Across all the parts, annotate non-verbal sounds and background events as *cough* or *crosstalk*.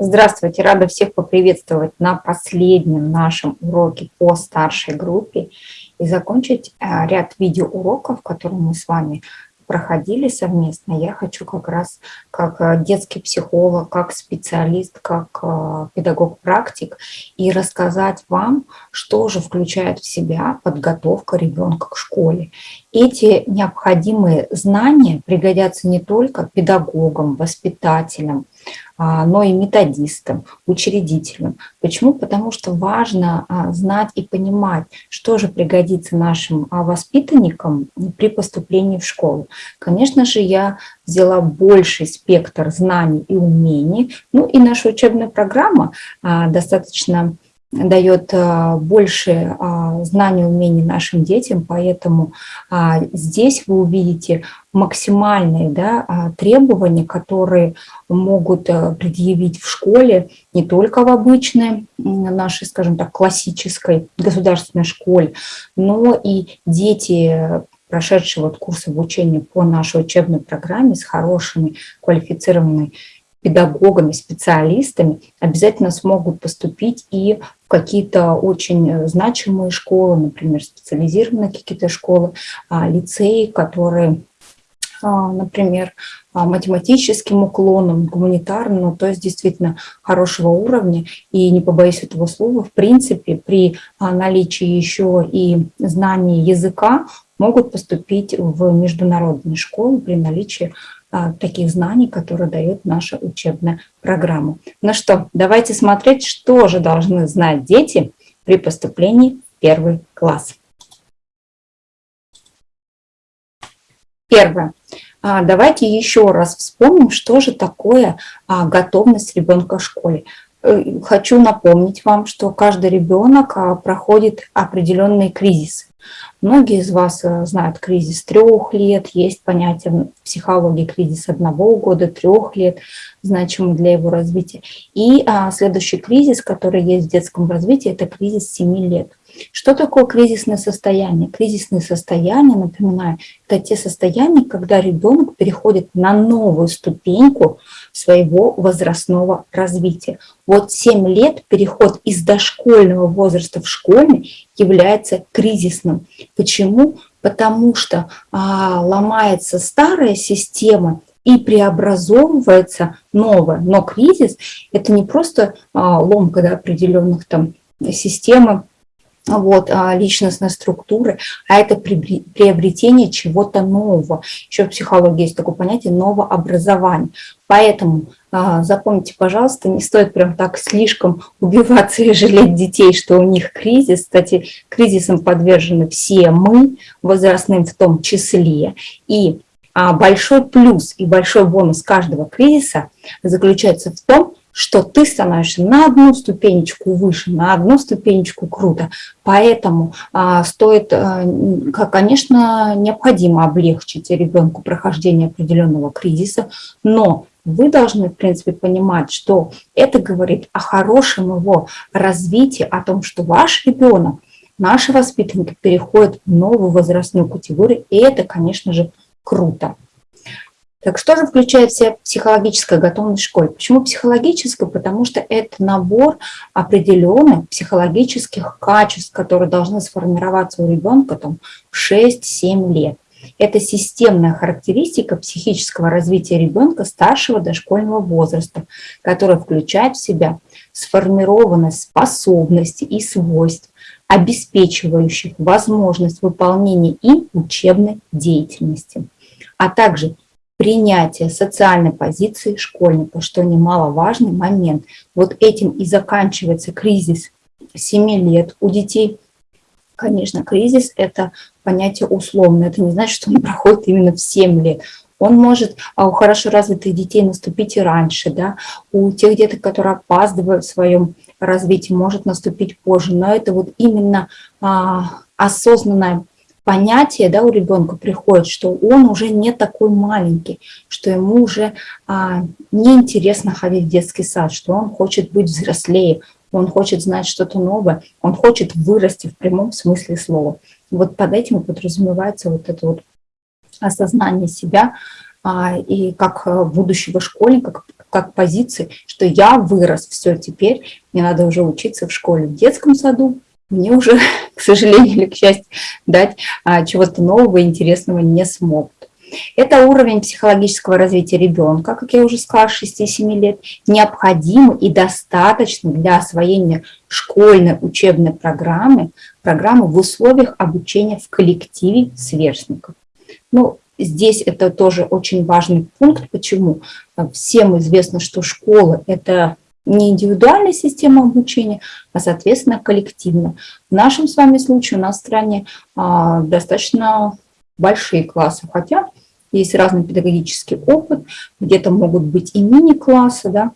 Здравствуйте, рада всех поприветствовать на последнем нашем уроке по старшей группе и закончить э, ряд видеоуроков, которые мы с вами проходили совместно, я хочу как раз как э, детский психолог, как специалист, как э, педагог-практик и рассказать вам, что же включает в себя подготовка ребенка к школе. Эти необходимые знания пригодятся не только педагогам, воспитателям, но и методистам, учредителям. Почему? Потому что важно а, знать и понимать, что же пригодится нашим а, воспитанникам при поступлении в школу. Конечно же, я взяла больший спектр знаний и умений, ну и наша учебная программа достаточно дает а, больше а, знаний умений нашим детям, поэтому а, здесь вы увидите максимальные да, требования, которые могут предъявить в школе, не только в обычной нашей, скажем так, классической государственной школе, но и дети, прошедшие вот курс обучения по нашей учебной программе с хорошими квалифицированными педагогами, специалистами обязательно смогут поступить и какие-то очень значимые школы, например, специализированные какие-то школы, а, лицеи, которые а, например, а, математическим уклоном, гуманитарным, ну, то есть действительно хорошего уровня. И не побоюсь этого слова, в принципе, при наличии еще и знаний языка могут поступить в международные школы при наличии таких знаний, которые дает наша учебная программа. Ну что, давайте смотреть, что же должны знать дети при поступлении в первый класс. Первое. А, давайте еще раз вспомним, что же такое а, готовность ребенка в школе. Э, хочу напомнить вам, что каждый ребенок проходит определенные кризисы. Многие из вас э, знают кризис трех лет, есть понятие в психологии кризис одного года, трех лет, значимый для его развития. И а, следующий кризис, который есть в детском развитии, это кризис 7 лет. Что такое кризисное состояние? Кризисные состояния, напоминаю, это те состояния, когда ребенок переходит на новую ступеньку своего возрастного развития. Вот 7 лет переход из дошкольного возраста в школьный является кризисным. Почему? Потому что а, ломается старая система, и преобразовывается новое. Но кризис – это не просто а, ломка да, определенных там системы, вот, а, личностной структуры, а это приобретение чего-то нового. Еще в психологии есть такое понятие новообразование. Поэтому а, запомните, пожалуйста, не стоит прям так слишком убиваться и жалеть детей, что у них кризис. Кстати, кризисам подвержены все мы, возрастным в том числе. И а, большой плюс и большой бонус каждого кризиса заключается в том, что ты становишься на одну ступенечку выше, на одну ступенечку круто. Поэтому а, стоит, а, конечно, необходимо облегчить ребенку прохождение определенного кризиса, но вы должны, в принципе, понимать, что это говорит о хорошем его развитии, о том, что ваш ребенок, наши воспитанники переходят в новую возрастную категорию, и это, конечно же, круто. Так что же включает в себя психологическая готовность в школе? Почему психологическая? Потому что это набор определенных психологических качеств, которые должны сформироваться у ребенка там, в 6-7 лет. Это системная характеристика психического развития ребенка старшего дошкольного возраста, которая включает в себя сформированность способностей и свойств, обеспечивающих возможность выполнения им учебной деятельности, а также принятие социальной позиции школьника, что немаловажный момент. Вот этим и заканчивается кризис 7 лет у детей. Конечно, кризис – это понятие условное, это не значит, что он *laughs* проходит именно в 7 лет. Он может а у хорошо развитых детей наступить и раньше, да, у тех деток, которые опаздывают в своем развитии, может наступить позже, но это вот именно а, осознанное понятие да, у ребенка приходит, что он уже не такой маленький, что ему уже а, неинтересно ходить в детский сад, что он хочет быть взрослее, он хочет знать что-то новое, он хочет вырасти в прямом смысле слова. Вот под этим подразумевается вот это вот осознание себя а, и как будущего школьника, как позиции, что я вырос, все, теперь мне надо уже учиться в школе, в детском саду, мне уже, *laughs* к сожалению или к счастью, дать а, чего-то нового, интересного не смогут. Это уровень психологического развития ребенка, как я уже сказала, 6-7 лет, необходимый и достаточный для освоения школьной учебной программы, программы в условиях обучения в коллективе сверстников. Ну, здесь это тоже очень важный пункт. Почему? Всем известно, что школа – это не индивидуальная система обучения, а, соответственно, коллективная. В нашем с вами случае у нас в стране а, достаточно большие классы, хотя есть разный педагогический опыт, где-то могут быть и мини-классы, да,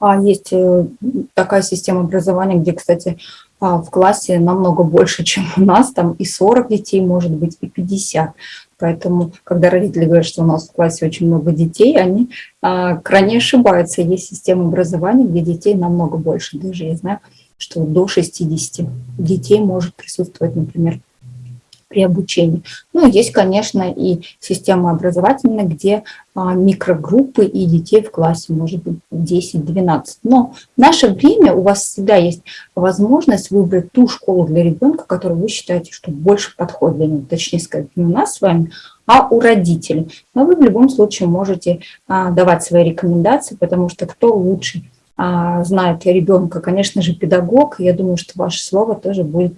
а есть э, такая система образования, где, кстати, а, в классе намного больше, чем у нас, там и 40 детей, может быть, и 50. Поэтому, когда родители говорят, что у нас в классе очень много детей, они а, крайне ошибаются. Есть система образования, где детей намного больше. Даже я знаю, что до 60 детей может присутствовать, например, при обучении. Ну, есть, конечно, и система образовательная, где а, микрогруппы и детей в классе, может быть, 10-12. Но в наше время у вас всегда есть возможность выбрать ту школу для ребенка, которую вы считаете, что больше подходит для него. Точнее сказать, не у нас с вами, а у родителей. Но вы в любом случае можете а, давать свои рекомендации, потому что кто лучше а, знает ребенка, конечно же, педагог. Я думаю, что ваше слово тоже будет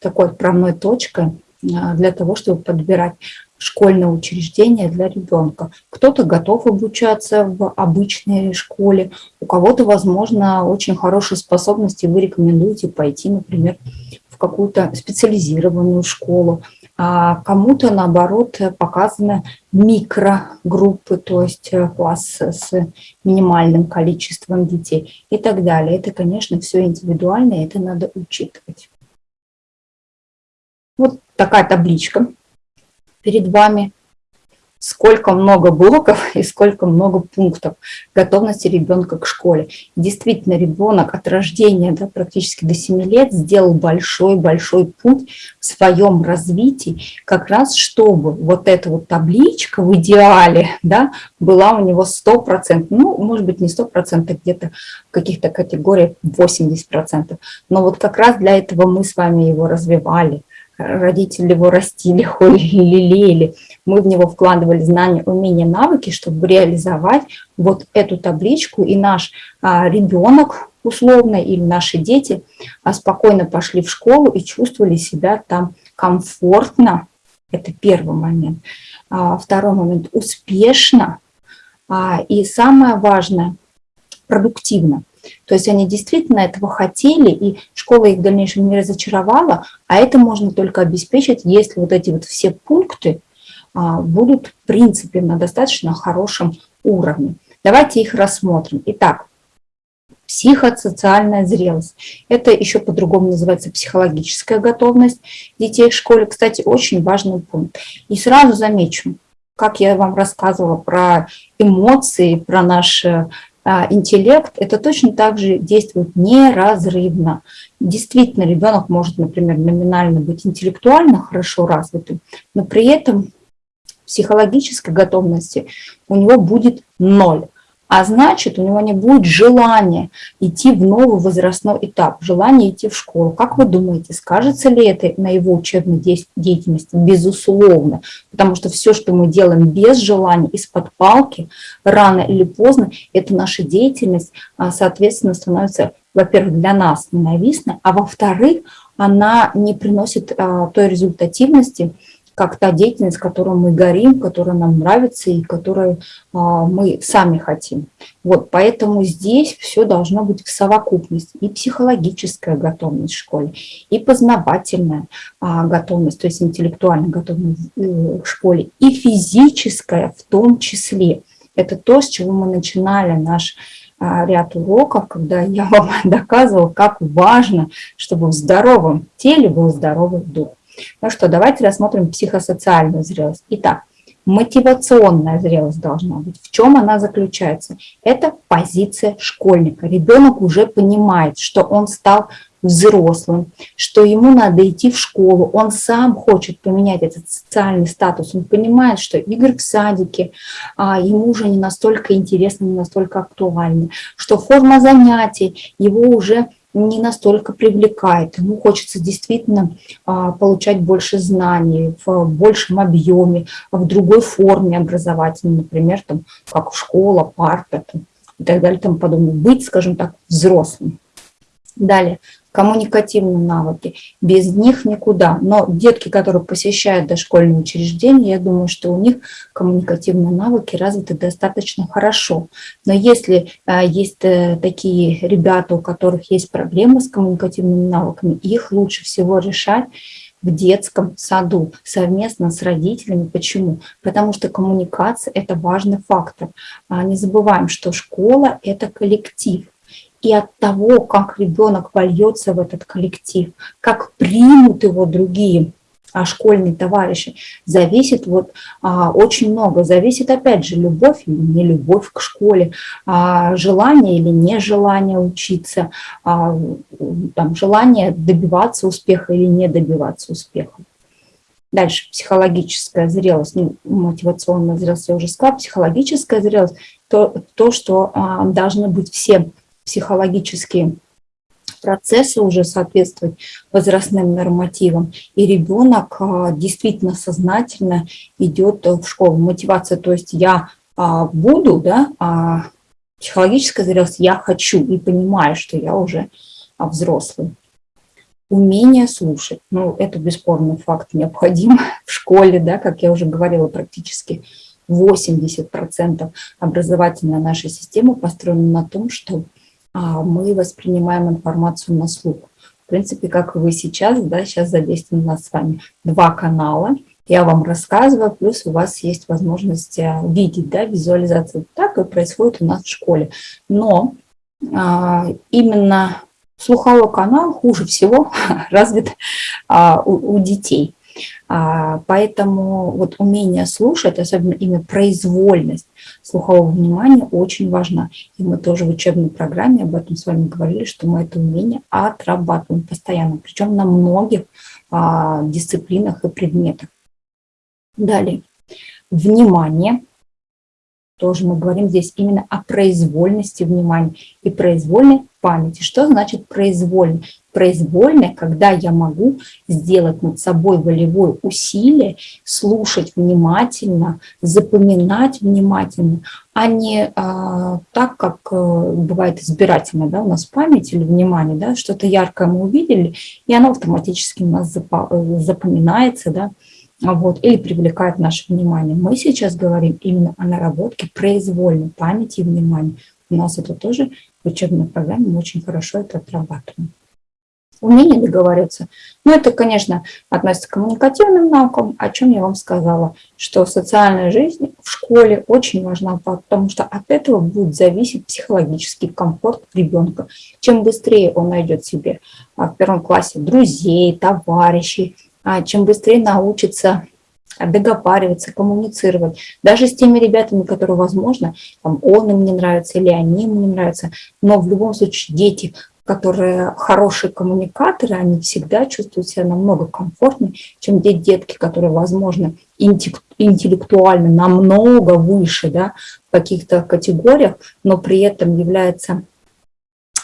такой отправной точкой для того, чтобы подбирать школьное учреждение для ребенка. Кто-то готов обучаться в обычной школе, у кого-то, возможно, очень хорошие способности, вы рекомендуете пойти, например, в какую-то специализированную школу, а кому-то, наоборот, показаны микрогруппы, то есть э, класс с минимальным количеством детей и так далее. Это, конечно, все индивидуально, это надо учитывать. Вот такая табличка перед вами сколько много блоков *laughs* и сколько много пунктов готовности ребенка к школе. Действительно, ребенок от рождения да, практически до 7 лет сделал большой-большой путь в своем развитии, как раз чтобы вот эта вот табличка в идеале да, была у него 100%, ну, может быть, не 100%, где-то в каких-то категориях 80%. Но вот как раз для этого мы с вами его развивали – родители его растили, *laughs* холили, лелеяли. Мы в него вкладывали знания, умения, навыки, чтобы реализовать вот эту табличку. И наш а, ребенок условно или наши дети а, спокойно пошли в школу и чувствовали себя там комфортно. Это первый момент. А, второй момент – успешно. А, и самое важное – продуктивно. То есть они действительно этого хотели, и школа их в дальнейшем не разочаровала, а это можно только обеспечить, если вот эти вот все пункты а, будут, в принципе, на достаточно хорошем уровне. Давайте их рассмотрим. Итак, психосоциальная зрелость. Это еще по-другому называется психологическая готовность детей в школе. Кстати, очень важный пункт. И сразу замечу, как я вам рассказывала про эмоции, про наш интеллект, это точно так же действует неразрывно. Действительно, ребенок может, например, номинально быть интеллектуально хорошо развитым, но при этом психологической готовности у него будет ноль а значит, у него не будет желания идти в новый возрастной этап, желания идти в школу. Как вы думаете, скажется ли это на его учебной деятельности? Безусловно, потому что все, что мы делаем без желания, из-под палки, рано или поздно, это наша деятельность, а, соответственно, становится, во-первых, для нас ненавистной, а во-вторых, она не приносит а, той результативности, как та деятельность, которой мы горим, которая нам нравится и которую а, мы сами хотим. Вот, поэтому здесь все должно быть в совокупности. И психологическая готовность в школе, и познавательная а, готовность, то есть интеллектуальная готовность э, в школе, и физическая в том числе. Это то, с чего мы начинали наш а, ряд уроков, когда я *laughs* вам доказывала, как важно, чтобы в здоровом теле был здоровый дух. Ну что, давайте рассмотрим психосоциальную зрелость. Итак, мотивационная зрелость должна быть. В чем она заключается? Это позиция школьника. Ребенок уже понимает, что он стал взрослым, что ему надо идти в школу, он сам хочет поменять этот социальный статус, он понимает, что игры в садике а, ему уже не настолько интересны, не настолько актуальны, что форма занятий его уже не настолько привлекает. Ему хочется действительно а, получать больше знаний в большем объеме, в другой форме образовательной, например, там, как школа, парта там, и так далее, тому подобное. Быть, скажем так, взрослым. Далее, коммуникативные навыки. Без них никуда. Но детки, которые посещают дошкольные учреждения, я думаю, что у них коммуникативные навыки развиты достаточно хорошо. Но если а, есть а, такие ребята, у которых есть проблемы с коммуникативными навыками, их лучше всего решать в детском саду совместно с родителями. Почему? Потому что коммуникация – это важный фактор. А, не забываем, что школа – это коллектив и от того, как ребенок вольется в этот коллектив, как примут его другие а школьные товарищи, зависит вот а, очень много. Зависит, опять же, любовь или не любовь к школе, а, желание или нежелание учиться, а, там, желание добиваться успеха или не добиваться успеха. Дальше психологическая зрелость, ну, мотивационная зрелость, я уже сказала, психологическая зрелость, то, то что а, должны быть все психологические процессы уже соответствовать возрастным нормативам, и ребенок а, действительно сознательно идет в школу. Мотивация, то есть я а, буду, да, а психологическая зрелость, я хочу и понимаю, что я уже взрослый. Умение слушать, ну, это бесспорный факт, необходим *laughs* в школе, да, как я уже говорила, практически 80% образовательной нашей системы построена на том, что а, мы воспринимаем информацию на слух. В принципе, как вы сейчас, да, сейчас задействованы у нас с вами два канала. Я вам рассказываю, плюс у вас есть возможность э, видеть да, визуализацию. Так и происходит у нас в школе. Но а, именно слуховой канал хуже всего *laughs* развит а, у, у детей. А, поэтому вот умение слушать, особенно именно произвольность слухового внимания очень важна. И мы тоже в учебной программе об этом с вами говорили, что мы это умение отрабатываем постоянно, причем на многих а, дисциплинах и предметах. Далее. Внимание тоже мы говорим здесь именно о произвольности внимания и произвольной памяти. Что значит произвольно? Произвольно, когда я могу сделать над собой волевое усилие, слушать внимательно, запоминать внимательно, а не а, так, как а, бывает избирательно да, у нас память или внимание, да, что-то яркое мы увидели, и оно автоматически у нас запоминается, да, вот, или привлекает наше внимание. Мы сейчас говорим именно о наработке произвольной памяти и внимания. У нас это тоже в учебной программе мы очень хорошо это отрабатываем. Умение договариваться. Ну, это, конечно, относится к коммуникативным наукам, о чем я вам сказала, что социальная жизнь в школе очень важна, потому что от этого будет зависеть психологический комфорт ребенка. Чем быстрее он найдет себе а, в первом классе друзей, товарищей, а, чем быстрее научится договариваться, коммуницировать. Даже с теми ребятами, которые, возможно, там, он им не нравится или они ему не нравятся. Но в любом случае дети, которые хорошие коммуникаторы, они всегда чувствуют себя намного комфортнее, чем те детки, которые, возможно, интеллектуально намного выше да, в каких-то категориях, но при этом являются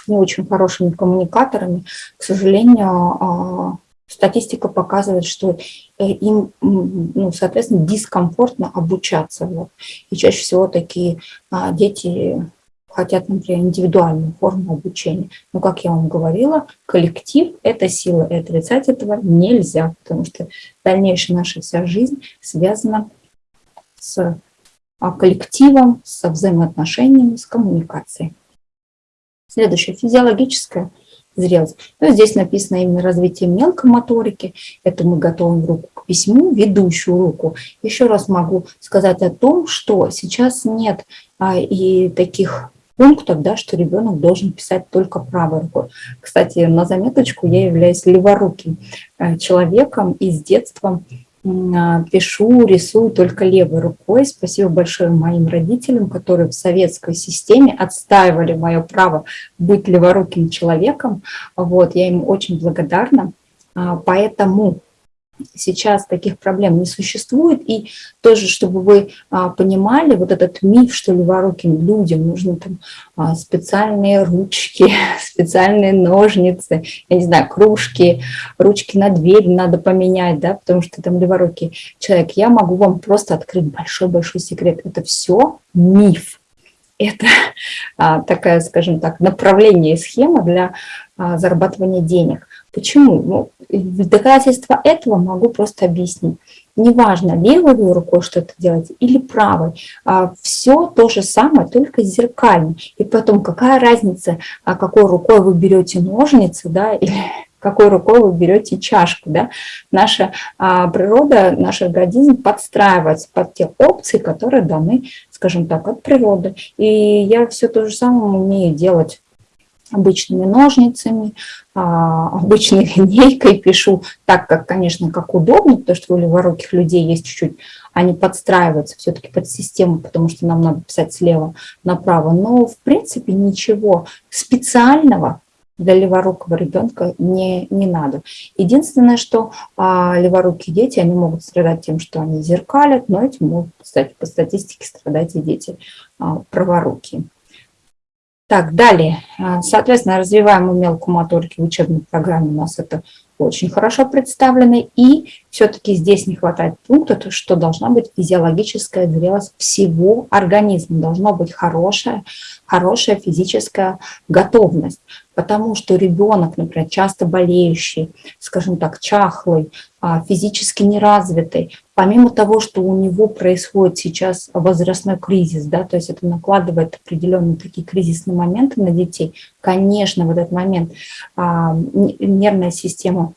не очень хорошими коммуникаторами. К сожалению, а, статистика показывает, что э, им, ну, соответственно, дискомфортно обучаться. Вот. И чаще всего такие а, дети хотят, например, индивидуальную форму обучения. Но, как я вам говорила, коллектив – это сила, и отрицать этого нельзя, потому что дальнейшая наша вся жизнь связана с а, коллективом, со взаимоотношениями, с коммуникацией. Следующее – физиологическое зрелость. Но здесь написано именно развитие мелкой моторики. Это мы готовим руку к письму, ведущую руку. Еще раз могу сказать о том, что сейчас нет а, и таких пунктов, да, что ребенок должен писать только правой рукой. Кстати, на заметочку, я являюсь леворуким э, человеком и с детства а, пишу, рисую только левой рукой. Спасибо большое моим родителям, которые в советской системе отстаивали мое право быть леворуким человеком. Вот, я им очень благодарна. А, поэтому сейчас таких проблем не существует. И тоже, чтобы вы а, понимали, вот этот миф, что леворуким людям нужны там а, специальные ручки, *laughs* специальные ножницы, я не знаю, кружки, ручки на дверь надо поменять, да, потому что там леворукий человек. Я могу вам просто открыть большой-большой секрет. Это все миф. Это *laughs* а, такая, скажем так, направление схема для зарабатывания денег. Почему? Ну, в доказательство этого могу просто объяснить. Неважно, левой рукой что-то делаете или правой, а, все то же самое, только зеркально. И потом, какая разница, а какой рукой вы берете ножницы, да, *laughs* или какой рукой вы берете чашку. Да? Наша а, природа, наш организм подстраивается под те опции, которые даны, скажем так, от природы. И я все то же самое умею делать обычными ножницами, а, обычной *laughs* линейкой пишу так, как, конечно, как удобно, потому что у леворуких людей есть чуть-чуть, они подстраиваются все-таки под систему, потому что нам надо писать слева направо. Но, в принципе, ничего специального для леворукого ребенка не, не надо. Единственное, что а, леворукие дети, они могут страдать тем, что они зеркалят, но этим могут, кстати, по статистике страдать и дети а, праворукие. Так, далее. А, соответственно, развиваем мелкую моторику в учебной программе. У нас это очень хорошо представлено. И все-таки здесь не хватает пункта, что должна быть физиологическая зрелость всего организма. Должна быть хорошая, хорошая физическая готовность потому что ребенок, например, часто болеющий, скажем так, чахлый, физически неразвитый, помимо того, что у него происходит сейчас возрастной кризис, да, то есть это накладывает определенные такие кризисные моменты на детей, конечно, в этот момент а, нервная система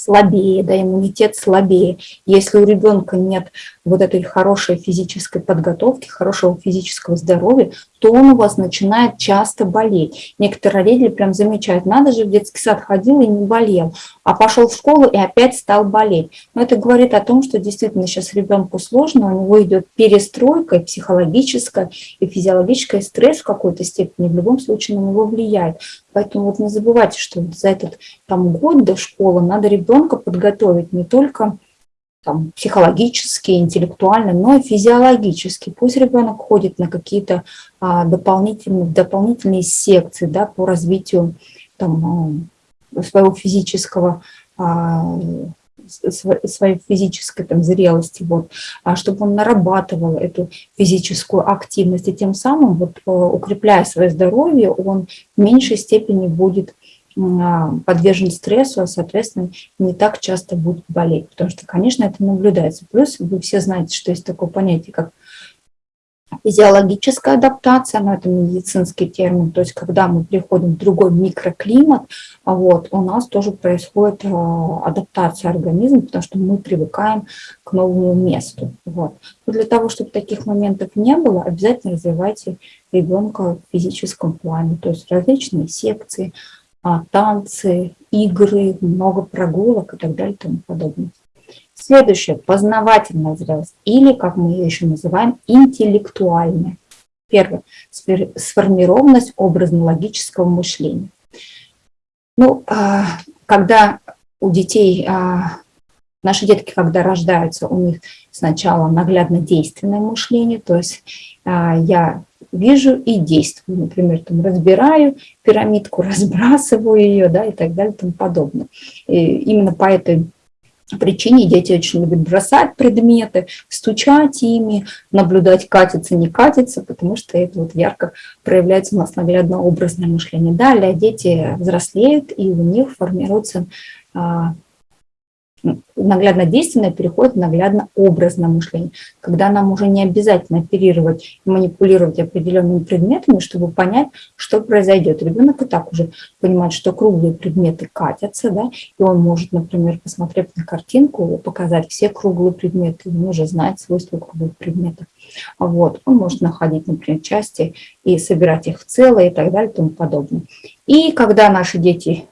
слабее, да, иммунитет слабее. Если у ребенка нет вот этой хорошей физической подготовки, хорошего физического здоровья, то он у вас начинает часто болеть. Некоторые родители прям замечают, надо же, в детский сад ходил и не болел, а пошел в школу и опять стал болеть. Но это говорит о том, что действительно сейчас ребенку сложно, у него идет перестройка психологическая, и физиологическая, стресс в какой-то степени в любом случае на него влияет. Поэтому вот не забывайте, что за этот там, год до школы надо ребенка подготовить не только там, психологически, интеллектуально, но и физиологически. Пусть ребенок ходит на какие-то а, дополнительные, дополнительные секции да, по развитию там, а, своего физического а, своей физической там, зрелости, вот, а чтобы он нарабатывал эту физическую активность, и тем самым, вот, э, укрепляя свое здоровье, он в меньшей степени будет а, подвержен стрессу, а, соответственно, не так часто будет болеть, потому что, конечно, это наблюдается. Плюс вы все знаете, что есть такое понятие, как физиологическая адаптация, но это медицинский термин, то есть когда мы приходим в другой микроклимат, вот, у нас тоже происходит а, адаптация организма, потому что мы привыкаем к новому месту. Вот. Но для того, чтобы таких моментов не было, обязательно развивайте ребенка в физическом плане, то есть различные секции, а, танцы, игры, много прогулок и так далее и тому подобное. Следующее – познавательная зрелость, или, как мы ее еще называем, интеллектуальная. Первое – сформированность образно-логического мышления. Ну, а, когда у детей, а, наши детки, когда рождаются, у них сначала наглядно-действенное мышление, то есть я вижу и действую. Например, там разбираю пирамидку, *laughs* разбрасываю ее, да, и так далее, и тому подобное. И именно по этой причине дети очень любят бросать предметы, стучать ими, наблюдать, катится, не катится, потому что это вот ярко проявляется у нас наглядно-образное мышление. Далее дети взрослеют, и у них формируется а, наглядно действенное переходит в наглядно образное мышление, когда нам уже не обязательно оперировать и манипулировать определенными предметами, чтобы понять, что произойдет. Ребенок и так уже понимает, что круглые предметы катятся, да, и он может, например, посмотрев на картинку, показать все круглые предметы, он уже знает свойства круглых предметов. Вот. Он может находить, например, части и собирать их в целое и так далее и тому подобное. И когда наши дети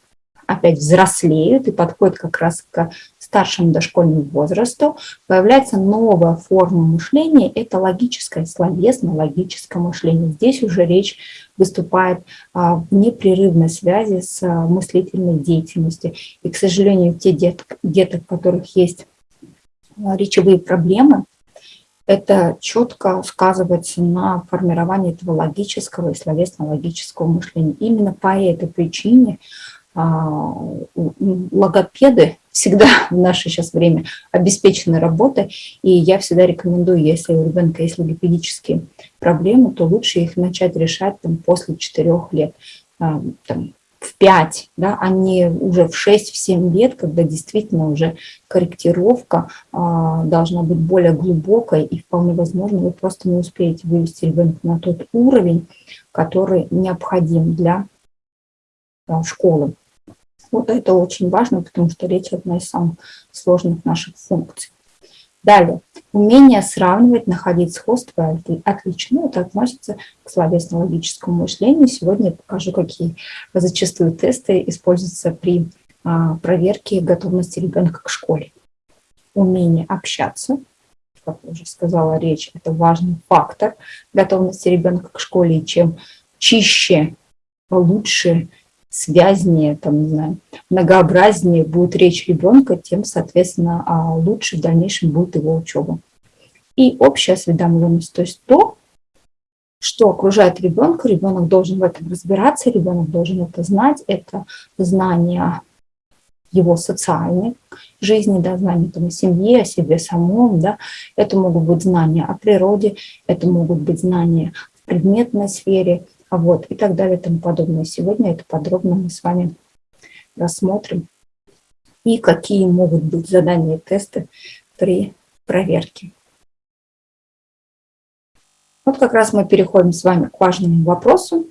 опять взрослеют и подходят как раз к старшему дошкольному возрасту появляется новая форма мышления – это логическое, словесно-логическое мышление. Здесь уже речь выступает а, в непрерывной связи с а, мыслительной деятельностью. И, к сожалению, те деток, деток, у которых есть а, речевые проблемы, это четко сказывается на формировании этого логического и словесно-логического мышления. Именно по этой причине логопеды всегда *laughs* в наше сейчас время обеспечены работой, и я всегда рекомендую, если у ребенка есть логопедические проблемы, то лучше их начать решать там, после 4 лет, а, там, в 5, да, а не уже в 6-7 лет, когда действительно уже корректировка а, должна быть более глубокой, и вполне возможно вы просто не успеете вывести ребенка на тот уровень, который необходим для а, школы. Вот это очень важно, потому что речь одна из самых сложных наших функций. Далее, умение сравнивать, находить сходство отлично. Это относится к словесно-логическому мышлению. Сегодня я покажу, какие зачастую тесты используются при а, проверке готовности ребенка к школе. Умение общаться, как уже сказала, речь – это важный фактор готовности ребенка к школе. И чем чище, лучше связнее, там, не знаю, многообразнее будет речь ребенка, тем, соответственно, а, лучше в дальнейшем будет его учеба. И общая осведомленность, то есть то, что окружает ребенка, ребенок должен в этом разбираться, ребенок должен это знать, это знание его социальной жизни, да, знания там, о семье, о себе самом, да, это могут быть знания о природе, это могут быть знания в предметной сфере, вот, и так далее и тому подобное. Сегодня это подробно мы с вами рассмотрим. И какие могут быть задания и тесты при проверке. Вот как раз мы переходим с вами к важному вопросу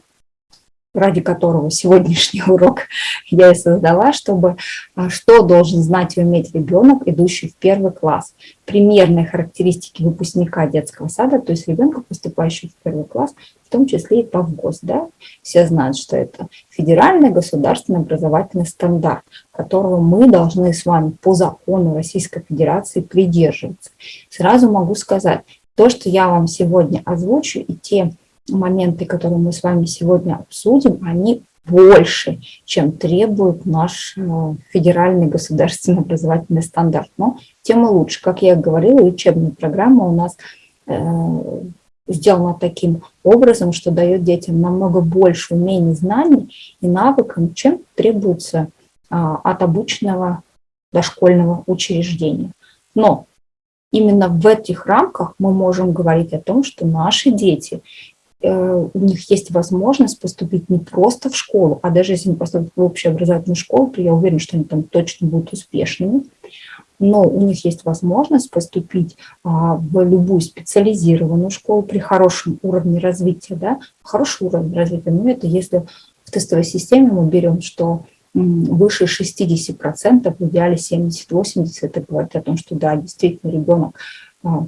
ради которого сегодняшний *laughs* урок я и создала, чтобы а, что должен знать и уметь ребенок, идущий в первый класс. Примерные характеристики выпускника детского сада, то есть ребенка, поступающего в первый класс, в том числе и по ВГОС. Да? Все знают, что это федеральный государственный образовательный стандарт, которого мы должны с вами по закону Российской Федерации придерживаться. Сразу могу сказать, то, что я вам сегодня озвучу, и те моменты, которые мы с вами сегодня обсудим, они больше, чем требует наш э, федеральный государственный образовательный стандарт. Но тем и лучше. Как я говорила, учебная программа у нас э, сделана таким образом, что дает детям намного больше умений, знаний и навыков, чем требуется а, от обычного дошкольного учреждения. Но именно в этих рамках мы можем говорить о том, что наши дети у них есть возможность поступить не просто в школу, а даже если они поступят в общеобразовательную школу, то я уверена, что они там точно будут успешными. Но у них есть возможность поступить а, в любую специализированную школу при хорошем уровне развития. Да? Хороший уровень развития, ну это если в тестовой системе мы берем, что выше 60%, в идеале 70-80%, это говорит о том, что да, действительно ребенок а,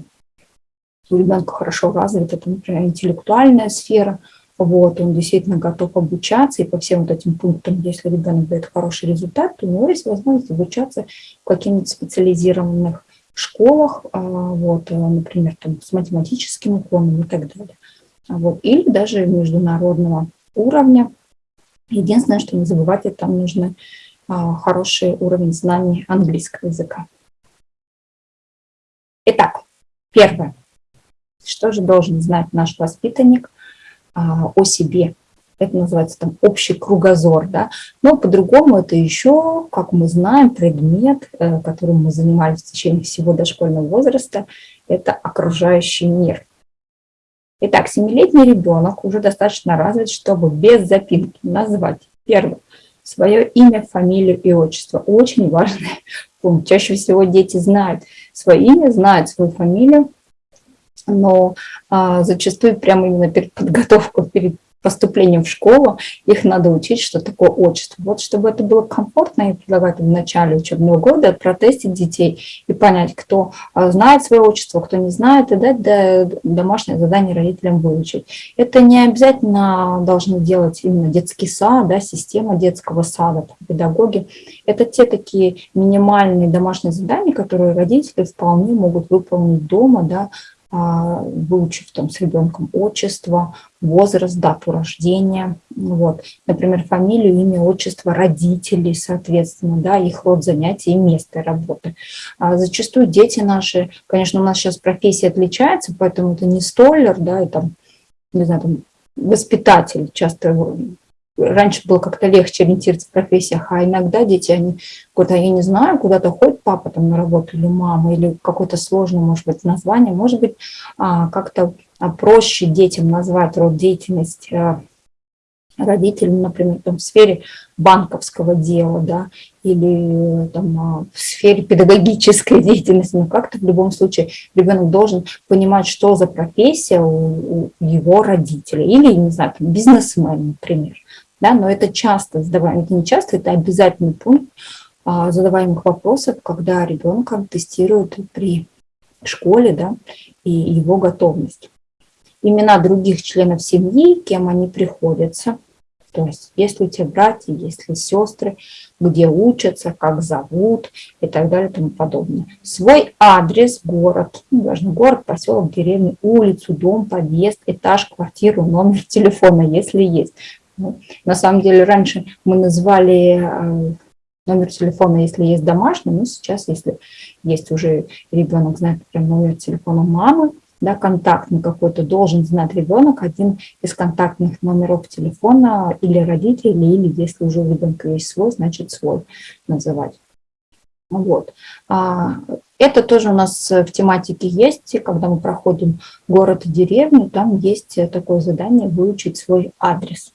у ребенка хорошо развита, это, например, интеллектуальная сфера, вот, он действительно готов обучаться, и по всем вот этим пунктам, если ребенок дает хороший результат, то у него есть возможность обучаться в каких-нибудь специализированных школах, а, вот, например, там, с математическим уклоном и так далее. Вот, или даже международного уровня. Единственное, что не забывайте, там нужны а, хороший уровень знаний английского языка. Итак, первое. Что же должен знать наш воспитанник а, о себе? Это называется там общий кругозор, да. Но по-другому это еще, как мы знаем, предмет, э, которым мы занимались в течение всего дошкольного возраста, это окружающий мир. Итак, семилетний ребенок уже достаточно развит, чтобы без запинки назвать, первое, свое имя, фамилию и отчество. Очень важный пункт. Чаще всего дети знают свое имя, знают свою фамилию, но а, зачастую прямо именно перед подготовкой, перед поступлением в школу, их надо учить, что такое отчество. Вот чтобы это было комфортно, я предлагаю в начале учебного года протестить детей и понять, кто а, знает свое отчество, кто не знает, и дать домашнее задание родителям выучить. Это не обязательно должны делать именно детский сад, да, система детского сада, педагоги. Это те такие минимальные домашние задания, которые родители вполне могут выполнить дома, да, выучив там с ребенком отчество, возраст, дату рождения, вот. например, фамилию, имя, отчество родителей, соответственно, да, их род занятий и место работы. А зачастую дети наши, конечно, у нас сейчас профессия отличается, поэтому это не столер, да, и там, не знаю, там, воспитатель, часто раньше было как-то легче ориентироваться в профессиях, а иногда дети, они куда-то, я не знаю, куда-то ходит папа там на работу или мама, или какое-то сложное, может быть, название, может быть, а, как-то а, проще детям назвать род деятельности а, родителям, например, там, в сфере банковского дела, да, или там, в сфере педагогической *laughs* деятельности, но как-то в любом случае ребенок должен понимать, что за профессия у, у его родителей, или, не знаю, там, бизнесмен, например да, но это часто задаваемый, это не часто, это обязательный пункт а, задаваемых вопросов, когда ребенка тестируют при школе, да, и его готовность. Имена других членов семьи, кем они приходятся, то есть есть ли у тебя братья, есть ли сестры, где учатся, как зовут и так далее и тому подобное. Свой адрес, город, ну, важно город, поселок, деревню, улицу, дом, подъезд, этаж, квартиру, номер телефона, если есть. Ну, на самом деле раньше мы называли э, номер телефона, если есть домашний, но сейчас, если есть уже ребенок, знает прям номер телефона мамы, да, контактный какой-то, должен знать ребенок один из контактных номеров телефона или родителей, или если уже у ребенка есть свой, значит свой называть. Вот. А, это тоже у нас в тематике есть, когда мы проходим город и деревню, там есть такое задание выучить свой адрес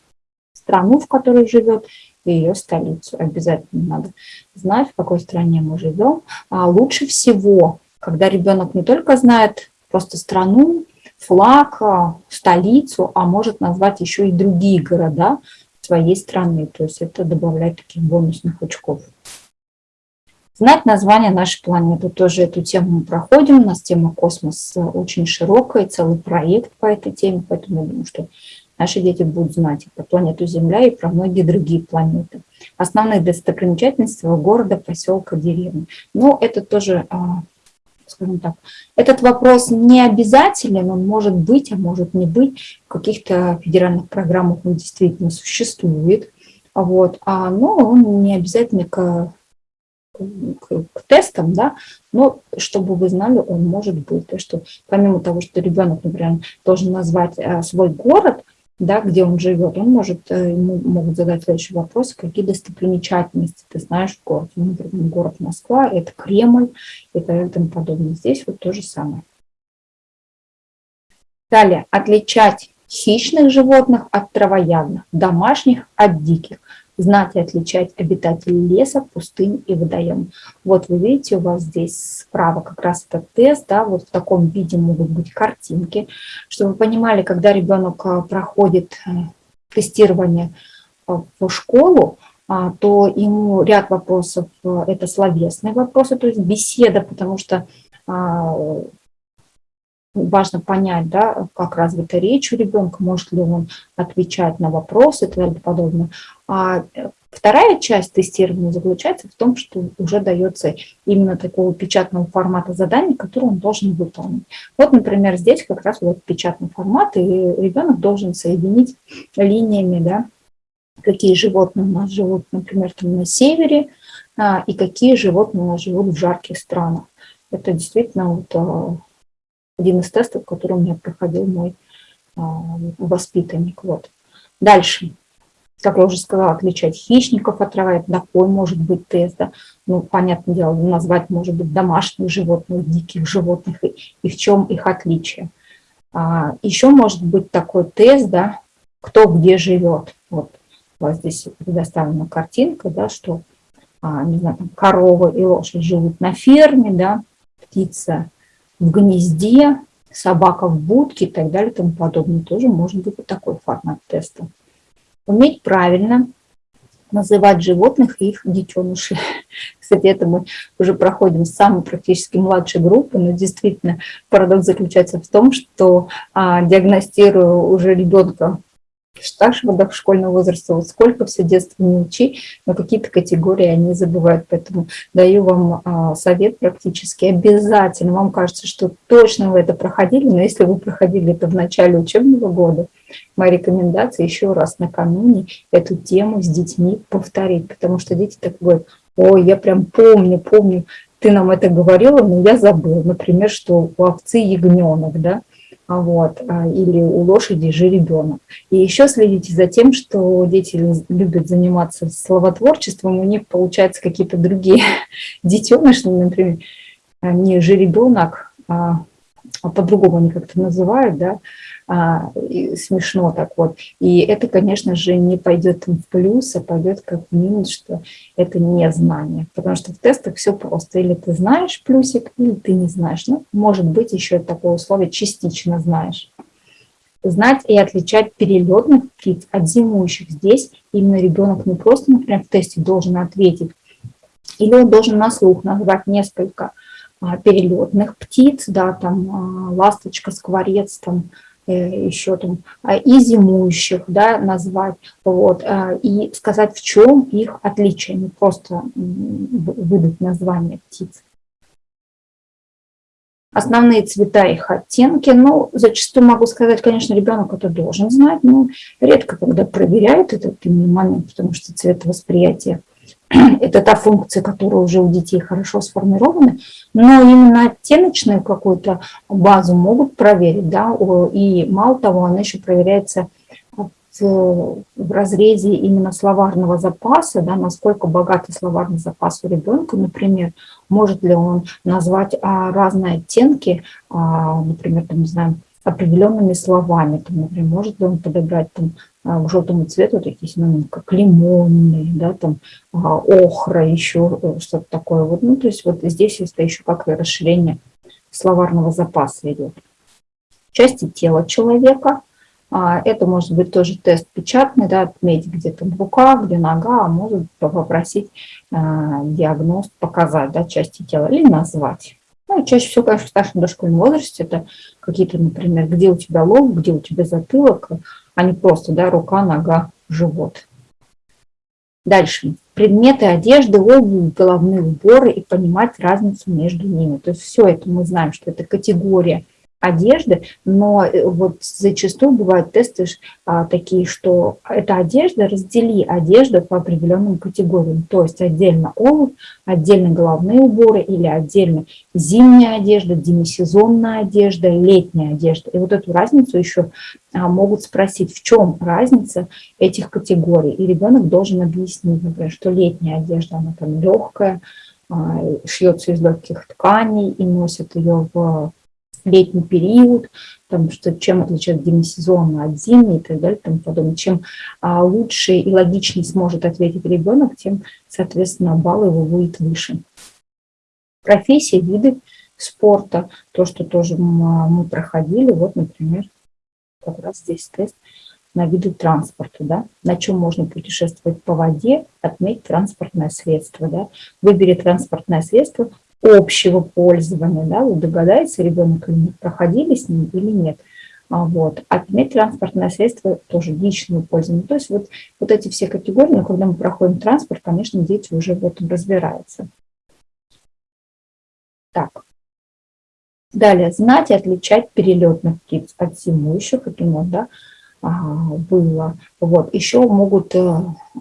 страну, в которой живет, и ее столицу. Обязательно надо знать, в какой стране мы живем. А лучше всего, когда ребенок не только знает просто страну, флаг, а, столицу, а может назвать еще и другие города своей страны. То есть это добавляет таких бонусных очков. Знать название нашей планеты. Тоже эту тему мы проходим. У нас тема космос очень широкая, целый проект по этой теме, поэтому я думаю, что наши дети будут знать про планету Земля, и про многие другие планеты. Основные достопримечательности города, поселка, деревни. Но это тоже, а, скажем так, этот вопрос не обязателен, он может быть, а может не быть. В каких-то федеральных программах он действительно существует, вот, а, но он не обязательно к к, к тестам, да, но чтобы вы знали, он может быть. То, что помимо того, что ребенок, например, должен назвать а, свой город, да, где он живет, он может, э, ему могут задать следующий вопрос, какие достопримечательности ты знаешь в городе. Ну, например, город Москва, это Кремль и тому подобное. Здесь вот то же самое. Далее, отличать хищных животных от травоядных, домашних от диких знать и отличать обитателей леса, пустынь и водоем. Вот вы видите, у вас здесь справа как раз этот тест, да, вот в таком виде могут быть картинки, чтобы вы понимали, когда ребенок а, проходит э, тестирование а, в школу, а, то ему ряд вопросов, э, это словесные вопросы, то есть беседа, потому что важно понять, да, как развита речь у ребенка, может ли он отвечать на вопросы и так далее подобное. А вторая часть тестирования заключается в том, что уже дается именно такого печатного формата заданий, который он должен выполнить. Вот, например, здесь как раз вот печатный формат, и ребенок должен соединить линиями, да, какие животные у нас живут, например, там на севере, а, и какие животные у нас живут в жарких странах. Это действительно вот а, один из тестов, который у меня проходил мой а, воспитанник. Вот. Дальше. Как я уже сказала, отличать хищников от трава, это такой может быть тест. Да? Ну, понятное дело, назвать может быть домашних животных, диких животных, и, и в чем их отличие. А, еще может быть такой тест, да, кто где живет. Вот у вас здесь предоставлена картинка, да, что, а, не знаю, там, корова и лошадь живут на ферме, да, птица в гнезде, собака в будке и так далее и тому подобное. Тоже может быть такой формат теста. Уметь правильно называть животных и их детенышей. *laughs* Кстати, это мы уже проходим с самой практически младшей группы, но действительно парадокс заключается в том, что а, диагностируя уже ребенка до школьного возраста, вот сколько все детство не учи, но какие-то категории они забывают. Поэтому даю вам а, совет практически обязательно. Вам кажется, что точно вы это проходили, но если вы проходили это в начале учебного года, моя рекомендация еще раз накануне эту тему с детьми повторить, потому что дети так говорят, ой, я прям помню, помню, ты нам это говорила, но я забыл. Например, что у овцы ягненок, да, вот, а, или у лошади жеребенок. И еще следите за тем, что дети любят заниматься словотворчеством, у них получаются какие-то другие *laughs* детеныши, например, не жеребенок, а, а по-другому они как-то называют, да, а, смешно так вот. И это, конечно же, не пойдет в плюс, а пойдет как в минус, что это не знание. Потому что в тестах все просто. Или ты знаешь плюсик, или ты не знаешь. Ну, может быть, еще такое условие частично знаешь. Знать и отличать перелетных птиц от зимующих. Здесь именно ребенок не просто, например, в тесте должен ответить, или он должен на слух назвать несколько а, перелетных птиц, да, там а, ласточка, скворец, там еще там, а, и зимующих, да, назвать, вот, а, и сказать, в чем их отличие, не просто выдать название птиц. Основные цвета их оттенки, ну, зачастую могу сказать, конечно, ребенок это должен знать, но редко когда проверяют этот именно момент, потому что цветовосприятие – *clears throat* это та функция, которая уже у детей хорошо сформирована, но именно оттеночную какую-то базу могут проверить, да, и мало того, она еще проверяется в, в разрезе именно словарного запаса, да, насколько богатый словарный запас у ребенка, например, может ли он назвать а, разные оттенки, а, например, там, не знаю, определенными словами, там, например, может ли он подобрать там, к желтому цвету такие синонимы, как лимонный, да, там, а, охра, еще э, что-то такое. Вот, ну, то есть вот здесь это еще как расширение словарного запаса идет. Части тела человека. А, это может быть тоже тест печатный, да, отметить, где там рука, где нога, а может попросить диагноз показать да, части тела или назвать. Ну, чаще всего, конечно, в старшем дошкольном возрасте это какие-то, например, где у тебя лоб, где у тебя затылок, а не просто да, рука, нога, живот. Дальше. Предметы одежды, обувь, головные уборы и понимать разницу между ними. То есть все это мы знаем, что это категория одежды, но э, вот зачастую бывают тесты а, такие, что эта одежда, раздели одежду по определенным категориям, то есть отдельно обувь, отдельно головные уборы или отдельно зимняя одежда, демисезонная одежда, летняя одежда. И вот эту разницу еще а, могут спросить, в чем разница этих категорий. И ребенок должен объяснить, например, что летняя одежда, она там легкая, а, шьется из легких тканей и носят ее в летний период, там, что чем отличается демисезонно от зимней и так далее, тому подобное. Чем а, лучше и логичнее сможет ответить ребенок, тем, соответственно, балл его будет выше. Профессии, виды спорта, то, что тоже мы проходили, вот, например, как раз здесь тест на виды транспорта, да, на чем можно путешествовать по воде, отметь транспортное средство, да, выбери транспортное средство, общего пользования, да, вы догадаетесь, ребенок или нет, проходили с ним или нет. А вот. Отметь транспортное средство тоже личного пользования. То есть вот, вот эти все категории, но когда мы проходим транспорт, конечно, дети уже в этом разбираются. Так. Далее, знать и отличать перелетных птиц от зимующих, это у да, было. Вот. Еще могут э,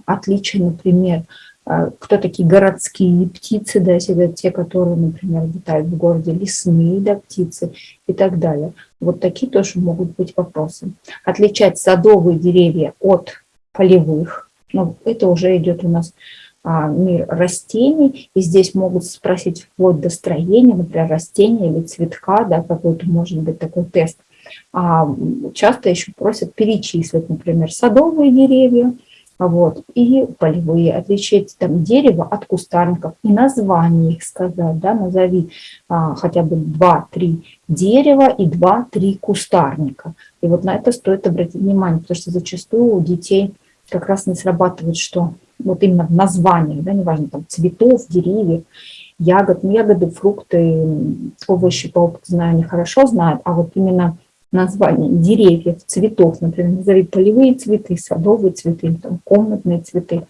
отличия, например, а, кто такие городские птицы, да, если те, которые, например, летают в городе, лесные да, птицы и так далее. Вот такие тоже могут быть вопросы. Отличать садовые деревья от полевых, ну, это уже идет у нас а, мир растений, и здесь могут спросить вплоть до строения, например, растения или цветка, да, какой-то может быть такой тест. А, часто еще просят перечислить, например, садовые деревья, Вот. И полевые, отличить там дерево от кустарников и название их сказать, да, назови а, хотя бы 2-3 дерева и 2-3 кустарника. И вот на это стоит обратить внимание, потому что зачастую у детей как раз не срабатывает, что вот именно в названиях, да, неважно, там цветов, деревьев, ягод, ну, ягоды, фрукты, овощи, по опыту знаю, они хорошо знают, а вот именно название деревьев, цветов, например, назови полевые цветы, садовые цветы, там, комнатные цветы.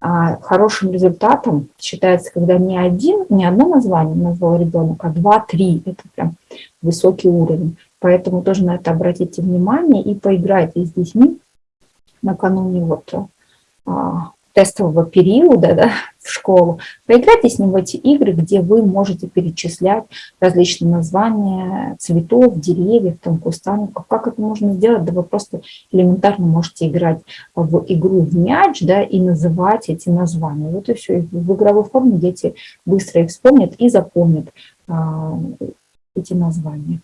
А хорошим результатом считается, когда не один, не одно название назвал ребенок, а два-три. Это прям высокий уровень. Поэтому тоже на это обратите внимание и поиграйте с детьми накануне вот а, тестового периода да, в школу, поиграйте с ним в эти игры, где вы можете перечислять различные названия цветов, деревьев, там, кустарников. Как это можно сделать? Да вы просто элементарно можете играть в игру в мяч да, и называть эти названия. Вот и все. В игровой форме дети быстро их вспомнят и запомнят а, эти названия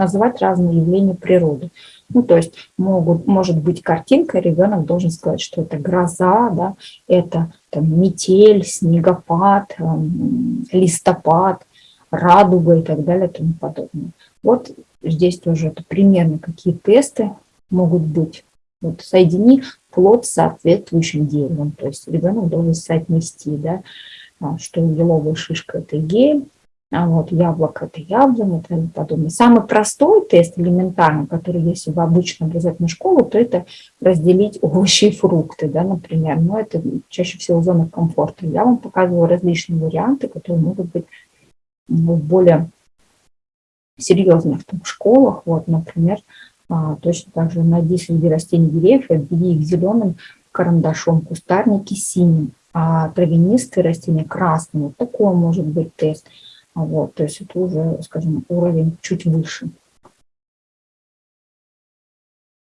называть разные явления природы. Ну, то есть могут, может быть картинка, ребенок должен сказать, что это гроза, да, это там, метель, снегопад, эм, листопад, радуга и так далее и тому подобное. Вот здесь тоже это примерно какие тесты могут быть. Вот соедини плод с соответствующим деревом, то есть ребенок должен соотнести, да, а, что еловая шишка – это гель, вот яблоко – это яблоня и тому подобное. Самый простой тест, элементарный, который если в обычную образовательную школу, то это разделить овощи и фрукты, да, например. Но это чаще всего зона комфорта. Я вам показываю различные варианты, которые могут быть ну, более серьезных там, школах. Вот, например, а, точно так же найди среди растений деревьев, обведи их зеленым карандашом, кустарники синим, а травянистые растения красным. Вот такой может быть тест – вот, то есть это уже, скажем, уровень чуть выше.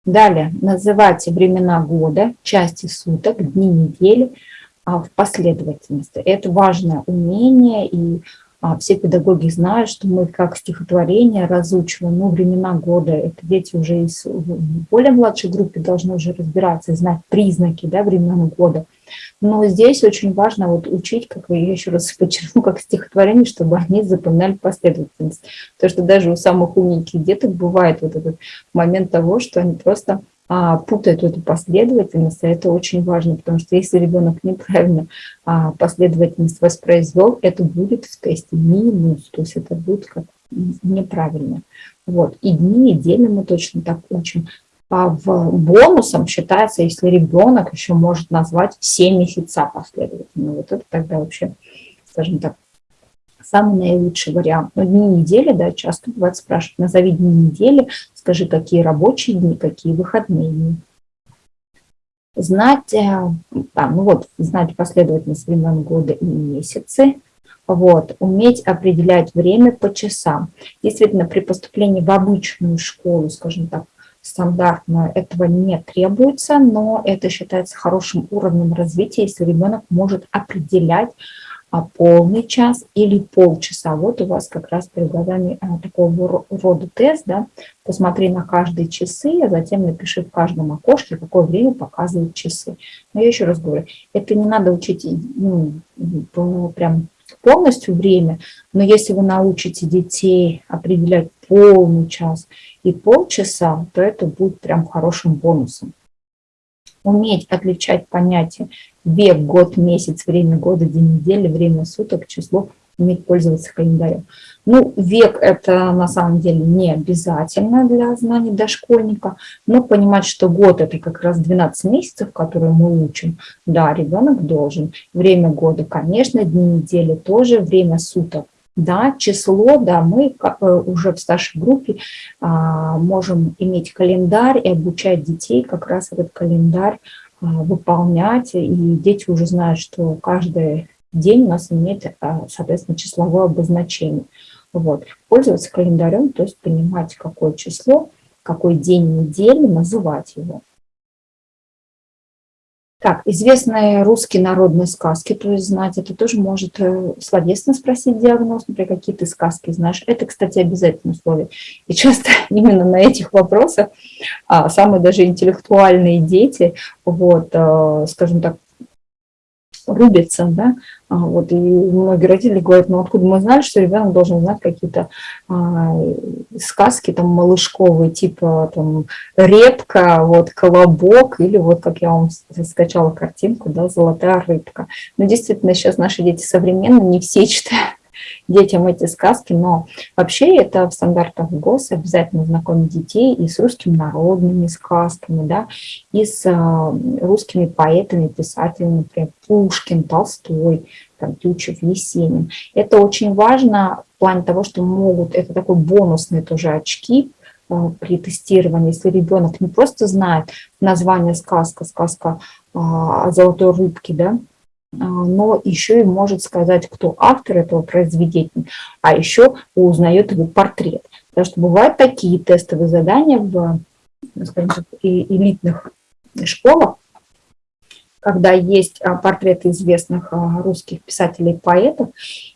Далее, называйте времена года, части суток, дни недели а, в последовательности. Это важное умение, и а, все педагоги знают, что мы как стихотворение разучиваем, ну, времена года, это дети уже из более младшей группе должны уже разбираться, знать признаки да, времен года. Но здесь очень важно вот учить, как я еще раз подчеркну, как стихотворение, чтобы они запоминали последовательность. Потому что даже у самых умненьких деток бывает вот этот момент того, что они просто а, путают эту последовательность, а это очень важно, потому что если ребенок неправильно а, последовательность воспроизвел, это будет в тесте минус, то есть это будет как неправильно. Вот. И дни недели мы точно так учим. В бонусом считается, если ребенок еще может назвать все месяца последовательно. Вот это тогда вообще, скажем так, самый наилучший вариант. Но дни недели, да, часто бывает спрашивают, назови дни недели, скажи, какие рабочие дни, какие выходные дни. Знать, а, ну вот, знать последовательность времен года и месяцы, вот, уметь определять время по часам. Действительно, при поступлении в обычную школу, скажем так, стандартно этого не требуется, но это считается хорошим уровнем развития, если ребенок может определять а, полный час или полчаса. Вот у вас как раз перед глазами а, такого рода тест, да, посмотри на каждые часы, а затем напиши в каждом окошке, какое время показывают часы. Но я еще раз говорю, это не надо учить ну, прям полностью время, но если вы научите детей определять полный час и полчаса, то это будет прям хорошим бонусом уметь отличать понятия век, год, месяц, время года, день недели, время суток, число, уметь пользоваться календарем. Ну, век это на самом деле не обязательно для знаний дошкольника, но понимать, что год это как раз 12 месяцев, которые мы учим, да, ребенок должен. Время года, конечно, дни недели тоже, время суток да, число, да, мы э, уже в старшей группе а, можем иметь календарь и обучать детей как раз этот календарь а, выполнять, и дети уже знают, что каждый день у нас имеет, а, соответственно, числовое обозначение. Вот. Пользоваться календарем, то есть понимать, какое число, какой день недели, называть его. Так, известные русские народные сказки, то есть знать, это тоже может э, словесно спросить диагноз, например, какие ты сказки знаешь. Это, кстати, обязательное условие. И часто *laughs* именно на этих вопросах а, самые даже интеллектуальные дети, вот, а, скажем так, рубится, да, вот, и многие родители говорят, ну откуда мы знали, что ребенок должен знать какие-то а, сказки там малышковые, типа там репка, вот колобок, или вот как я вам скачала картинку, да, золотая рыбка. Но действительно сейчас наши дети современные, не все читают детям эти сказки, но вообще это в стандартах ГОС обязательно знакомить детей и с русскими народными сказками, да, и с э, русскими поэтами, писателями, например, Пушкин, Толстой, там, Тютчев, Есенин. Это очень важно в плане того, что могут, это такой бонусные тоже очки, э, при тестировании, если ребенок не просто знает название сказка, сказка о золотой рыбке, да, но еще и может сказать, кто автор этого произведения, а еще узнает его портрет. Потому что бывают такие тестовые задания в скажем так, элитных школах, когда есть а, портреты известных а, русских писателей и поэтов,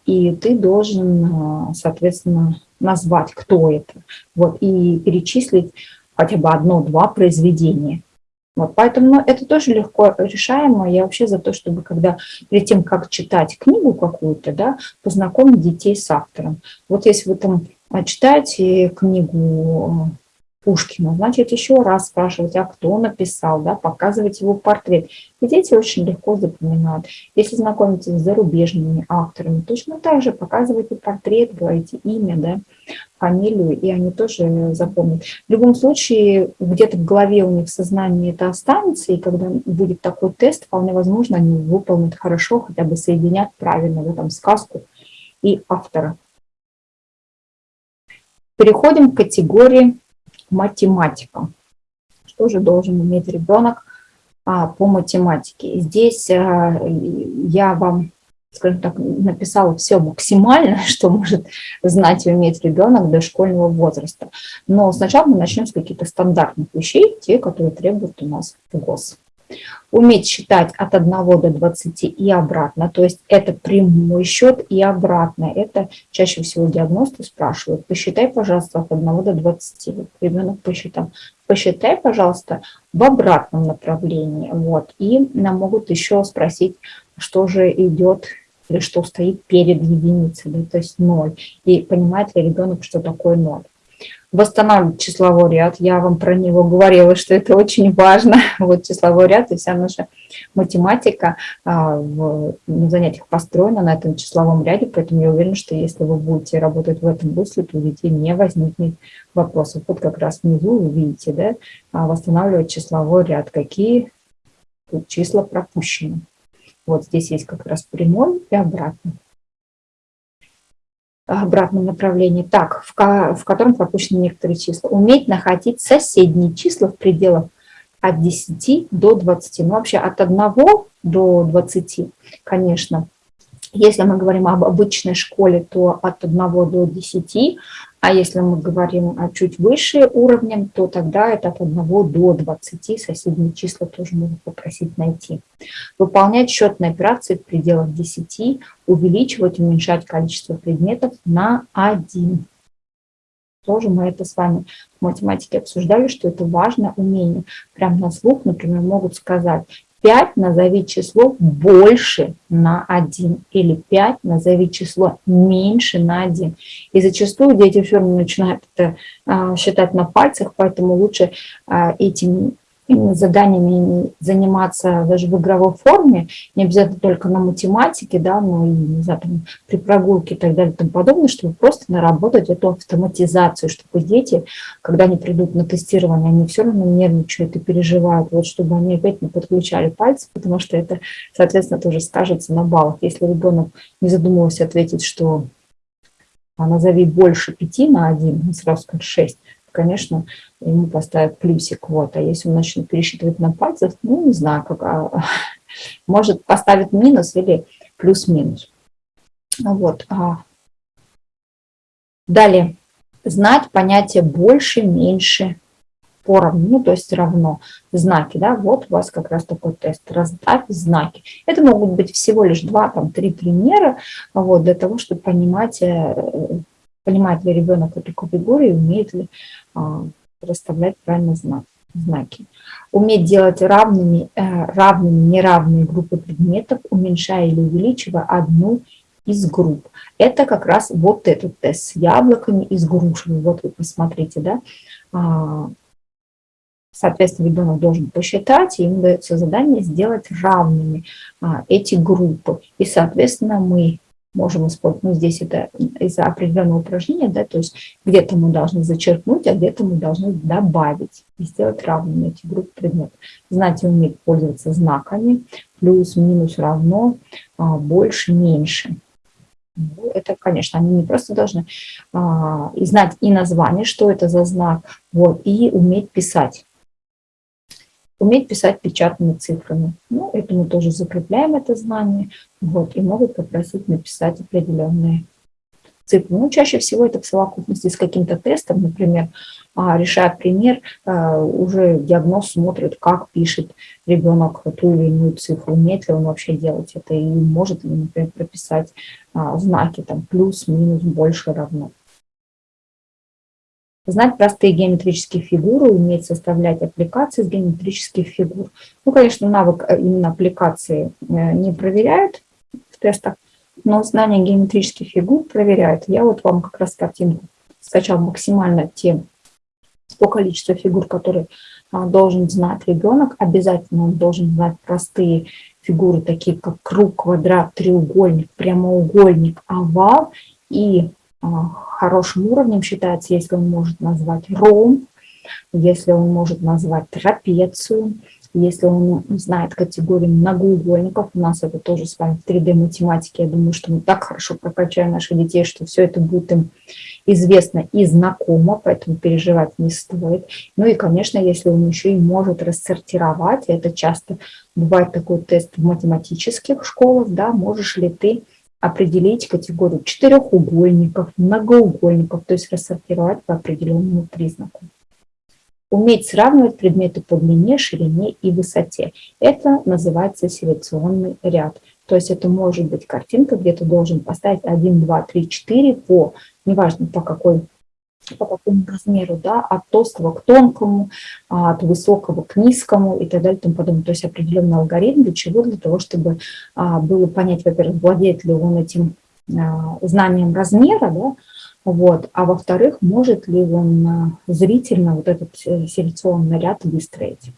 и ты должен, соответственно, назвать, кто это, вот, и перечислить хотя бы одно-два произведения. Вот, поэтому ну, это тоже легко решаемо. Я вообще за то, чтобы когда перед тем, как читать книгу какую-то, да, познакомить детей с автором. Вот если вы там а, читаете книгу Пушкина, значит, еще раз спрашивать, а кто написал, да, показывать его портрет. И дети очень легко запоминают. Если знакомитесь с зарубежными авторами, точно так же показывайте портрет, говорите имя, да, фамилию, и они тоже запомнят. В любом случае, где-то в голове у них в сознании это останется, и когда будет такой тест, вполне возможно, они выполнят хорошо, хотя бы соединят правильно в этом сказку и автора. Переходим к категории математика. Что же должен уметь ребенок а, по математике? Здесь а, я вам, скажем так, написала все максимально, *laughs* что может знать и уметь ребенок до школьного возраста. Но сначала мы начнем с каких-то стандартных вещей, те, которые требуют у нас ГОС. Уметь считать от 1 до 20 и обратно, то есть это прямой счет и обратно. Это чаще всего диагносты спрашивают. Посчитай, пожалуйста, от 1 до 20. Ребенок посчитал. Посчитай, пожалуйста, в обратном направлении. Вот. И нам могут еще спросить, что же идет или что стоит перед единицей, да, то есть 0. И понимает ли ребенок, что такое 0 восстанавливать числовой ряд. Я вам про него говорила, что это очень важно. *laughs* Вот числовой ряд и вся наша математика а, в, на занятиях построена на этом числовом ряде, поэтому я уверена, что если вы будете работать в этом русле, то у детей не возникнет вопросов. Вот как раз внизу вы видите, да, а, восстанавливать числовой ряд, какие числа пропущены. Вот здесь есть как раз прямой и обратный обратном направлении, так, в, в котором пропущены некоторые числа. Уметь находить соседние числа в пределах от 10 до 20. Ну, вообще от 1 до 20, конечно, если мы говорим об обычной школе, то от 1 до 10, а если мы говорим о чуть выше уровнем, то тогда это от 1 до 20, соседние числа тоже можно попросить найти. Выполнять счетные операции в пределах 10, увеличивать, уменьшать количество предметов на 1. Тоже мы это с вами в математике обсуждали, что это важное умение. Прям на слух, например, могут сказать 5 назови число больше на 1 или 5 назови число меньше на 1. И зачастую дети все равно начинают это а, считать на пальцах, поэтому лучше а, этим заданиями заниматься даже в игровой форме, не обязательно только на математике, да, но и не знаю, там, при прогулке и так далее и тому подобное, чтобы просто наработать эту автоматизацию, чтобы дети, когда они придут на тестирование, они все равно нервничают и переживают, вот чтобы они опять не подключали пальцы, потому что это, соответственно, тоже скажется на баллах. Если ребенок не задумывался ответить, что а назови больше 5 на 1, он сразу скажет 6, конечно, ему поставят плюсик. Вот. А если он начнет пересчитывать на пальцах, ну, не знаю, как, а, *laughs* может поставить минус или плюс-минус. Вот. А. Далее. Знать понятие больше, меньше поровну, ну, то есть равно знаки, да, вот у вас как раз такой тест, раздави знаки. Это могут быть всего лишь два, там, три примера, вот, для того, чтобы понимать, э, понимает ли ребенок эту категорию, умеет ли а, расставлять правильно знак, знаки. Уметь делать равными, э, равными неравные группы предметов, уменьшая или увеличивая одну из групп. Это как раз вот этот тест с яблоками и с грушами. Вот вы посмотрите, да. А, соответственно, ребенок должен посчитать, и ему дается задание сделать равными а, эти группы. И, соответственно, мы можем использовать, ну, здесь это из-за определенного упражнения, да, то есть где-то мы должны зачеркнуть, а где-то мы должны добавить и сделать равными эти группы предметов. Знать и уметь пользоваться знаками, плюс, минус, равно, а, больше, меньше. Ну, это, конечно, они не просто должны а, и знать и название, что это за знак, вот, и уметь писать. Уметь писать печатными цифрами. Ну, это мы тоже закрепляем это знание, вот, и могут попросить написать определенные цифры. Ну, чаще всего это в совокупности с каким-то тестом, например, а, решая пример, а, уже диагноз смотрит, как пишет ребенок ту или иную цифру, умеет ли он вообще делать это, и может ли, например, прописать а, знаки, там, плюс, минус, больше, равно. Знать простые геометрические фигуры, уметь составлять аппликации с геометрических фигур. Ну, конечно, навык э, именно аппликации э, не проверяют в тестах, но знание геометрических фигур проверяют. Я вот вам как раз картинку скачал максимально те по количеству фигур, которые а, должен знать ребенок. Обязательно он должен знать простые фигуры, такие как круг, квадрат, треугольник, прямоугольник, овал. И хорошим уровнем считается, если он может назвать ромб, если он может назвать трапецию, если он знает категорию многоугольников, у нас это тоже с вами в 3D-математике, я думаю, что мы так хорошо прокачаем наших детей, что все это будет им известно и знакомо, поэтому переживать не стоит. Ну и, конечно, если он еще и может рассортировать, это часто бывает такой тест в математических школах, да, можешь ли ты определить категорию четырехугольников, многоугольников, то есть рассортировать по определенному признаку. Уметь сравнивать предметы по длине, ширине и высоте. Это называется селекционный ряд. То есть это может быть картинка, где ты должен поставить 1, 2, 3, 4 по, неважно по какой по какому размеру, да, от толстого к тонкому, от высокого к низкому и так далее и тому подобное. То есть определенный алгоритм для чего? Для того, чтобы а, было понять, во-первых, владеет ли он этим а, знанием размера, да, вот, а во-вторых, может ли он а, зрительно вот этот э, селекционный ряд выстроить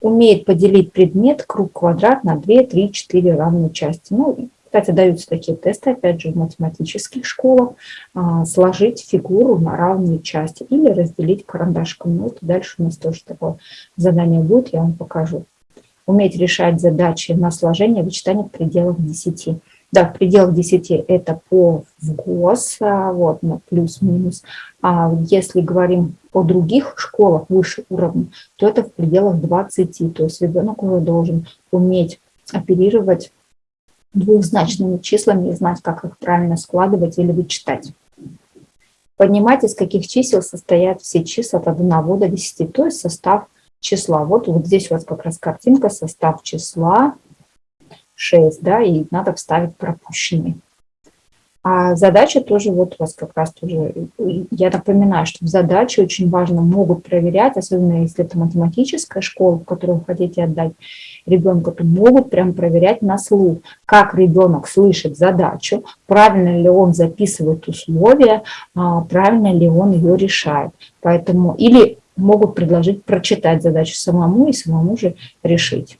умеет поделить предмет круг-квадрат на 2, 3, 4 равные части. Ну, кстати, даются такие тесты, опять же, в математических школах, а, сложить фигуру на равные части или разделить карандашком. Ну, это дальше у нас тоже такое задание будет, я вам покажу. Уметь решать задачи на сложение вычитания в пределах 10. Да, в пределах 10 это по ВГОС, а, вот, на плюс-минус. А если говорим о других школах выше уровня, то это в пределах 20. То есть ребенок уже должен уметь оперировать двухзначными числами и знать, как их правильно складывать или вычитать. Поднимать, из каких чисел состоят все числа от 1 до 10, то есть состав числа. Вот, вот здесь у вас как раз картинка, состав числа 6, да, и надо вставить пропущенный. А задача тоже, вот у вас как раз тоже, я напоминаю, что в задаче очень важно, могут проверять, особенно если это математическая школа, в которую вы хотите отдать ребенка, то могут прям проверять на слух, как ребенок слышит задачу, правильно ли он записывает условия, а, правильно ли он ее решает. Поэтому, или могут предложить прочитать задачу самому и самому же решить.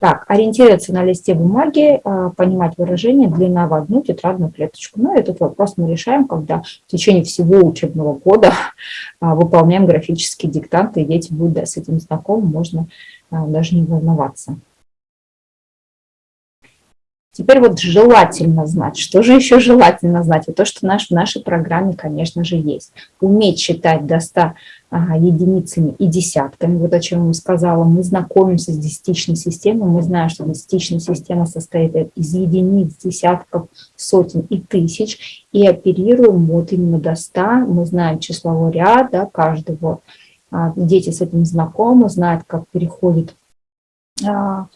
Так, ориентироваться на листе бумаги, а, понимать выражение, длина в одну тетрадную клеточку. Ну, этот вопрос мы решаем, когда в течение всего учебного года а, выполняем графические диктанты, и дети будут да, с этим знакомы, можно а, даже не волноваться. Теперь вот желательно знать. Что же еще желательно знать? И то, что наш, в нашей программе, конечно же, есть. Уметь считать до 100 единицами и десятками. Вот о чем я сказала. Мы знакомимся с десятичной системой. Мы знаем, что десятичная система состоит из единиц, десятков, сотен и тысяч. И оперируем вот именно до 100. Мы знаем числовой ряд да, каждого. А, дети с этим знакомы, знают, как переходит а,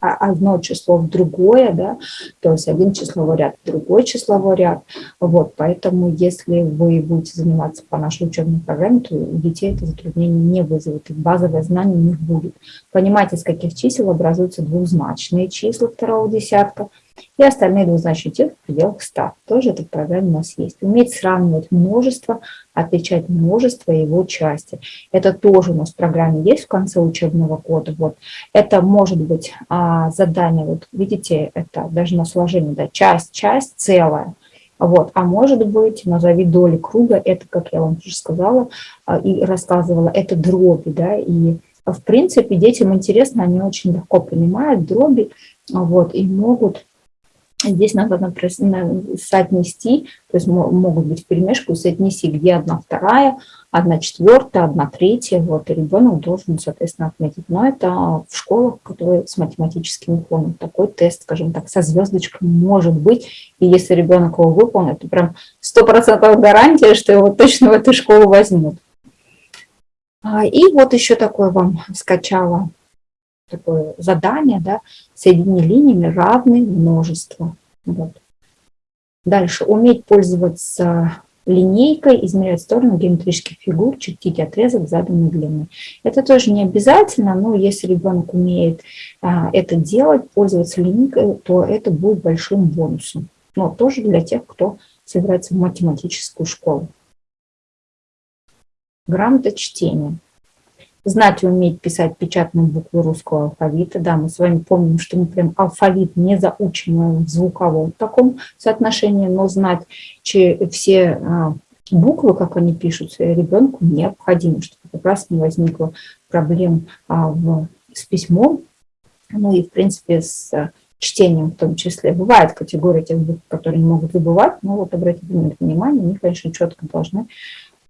одно число в другое, да, то есть один числовой ряд в другой числовой ряд. Вот, поэтому если вы будете заниматься по нашей учебной программе, то у детей это затруднение не вызовет, и базовое знание у них будет. Понимаете, из каких чисел образуются двузначные числа второго десятка – и остальные двузначные числа в пределах 100. Тоже эта программа у нас есть. Уметь сравнивать множество, отличать множество его части. Это тоже у нас в программе есть в конце учебного года. Вот. Это может быть а, задание, вот видите, это даже на сложение, да, часть, часть, целая. Вот. А может быть, назови доли круга, это, как я вам уже сказала а, и рассказывала, это дроби, да, и в принципе детям интересно, они очень легко понимают дроби, вот, и могут Здесь надо соотнести, то есть могут быть перемешку, соотнеси, где одна вторая, одна четвертая, одна третья, вот, и ребенок должен, соответственно, отметить. Но это в школах, которые с математическим уклоном. Такой тест, скажем так, со звездочкой может быть, и если ребенок его выполнит, то прям стопроцентная гарантия, что его точно в эту школу возьмут. А, и вот еще такое вам скачала такое задание, да, соедини линиями равные множества. Вот. Дальше, уметь пользоваться линейкой, измерять сторону геометрических фигур, чертить отрезок заданной длины. Это тоже не обязательно, но если ребенок умеет а, это делать, пользоваться линейкой, то это будет большим бонусом. Но тоже для тех, кто собирается в математическую школу. Грамота чтения знать и уметь писать печатные буквы русского алфавита. Да, мы с вами помним, что мы прям алфавит не заучиваем в звуковом таком соотношении, но знать все а, буквы, как они пишутся, ребенку необходимо, чтобы как раз не возникло проблем а, в, с письмом, ну и, в принципе, с чтением в том числе. Бывает категория тех букв, которые не могут выбывать, но вот обратите внимание, они, конечно, четко должны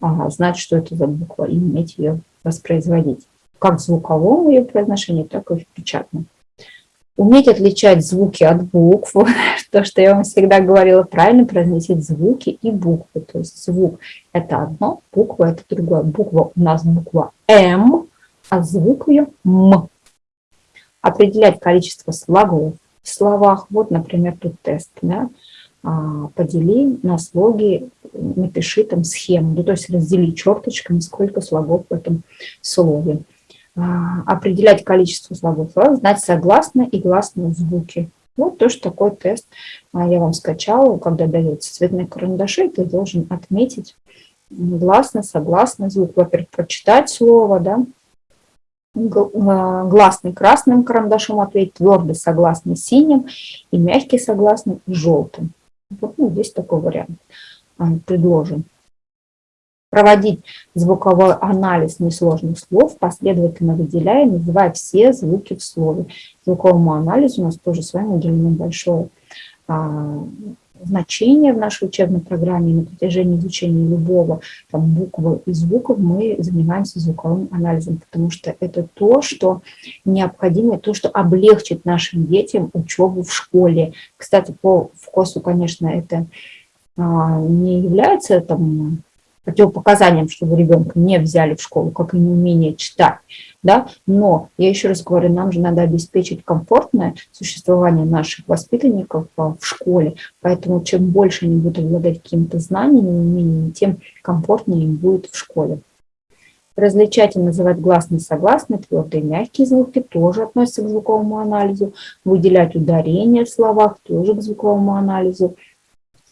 а, знать, что это за буква, и уметь ее воспроизводить. Как в звуковом ее произношении, так и в печатном. Уметь отличать звуки от букв, *laughs* то, что я вам всегда говорила, правильно произносить звуки и буквы. То есть звук – это одно, буква – это другое. Буква у нас буква М, а звук ее М. Определять количество слогов в словах. Вот, например, тут тест. Да? А, подели на слоги, напиши там схему, ну, то есть раздели черточками, сколько слогов в этом слове. А, определять количество слогов, знать согласные и гласные звуки. Вот тоже такой тест а, я вам скачала, когда дается цветные карандаши, ты должен отметить гласно, согласный звук. Во-первых, прочитать слово, да, гласный красным карандашом ответить, твердый согласный синим и мягкий согласный желтым. Вот, ну, здесь такой вариант а, предложен. Проводить звуковой анализ несложных слов, последовательно выделяя, называя все звуки в слове. Звуковому анализу у нас тоже с вами уделено большое а, значение в нашей учебной программе. На протяжении изучения любого там, буквы и звуков мы занимаемся звуковым анализом, потому что это то, что необходимо, то, что облегчит нашим детям учебу в школе. Кстати, по вкусу, конечно, это а, не является там, противопоказанием, чтобы ребенка не взяли в школу, как и неумение читать. Да? Но, я еще раз говорю, нам же надо обеспечить комфортное существование наших воспитанников а, в школе, поэтому чем больше они будут обладать какими-то знаниями, умениями, тем комфортнее им будет в школе. Различать и называть гласные, согласные, твердые мягкие звуки тоже относятся к звуковому анализу. Выделять ударения в словах тоже к звуковому анализу.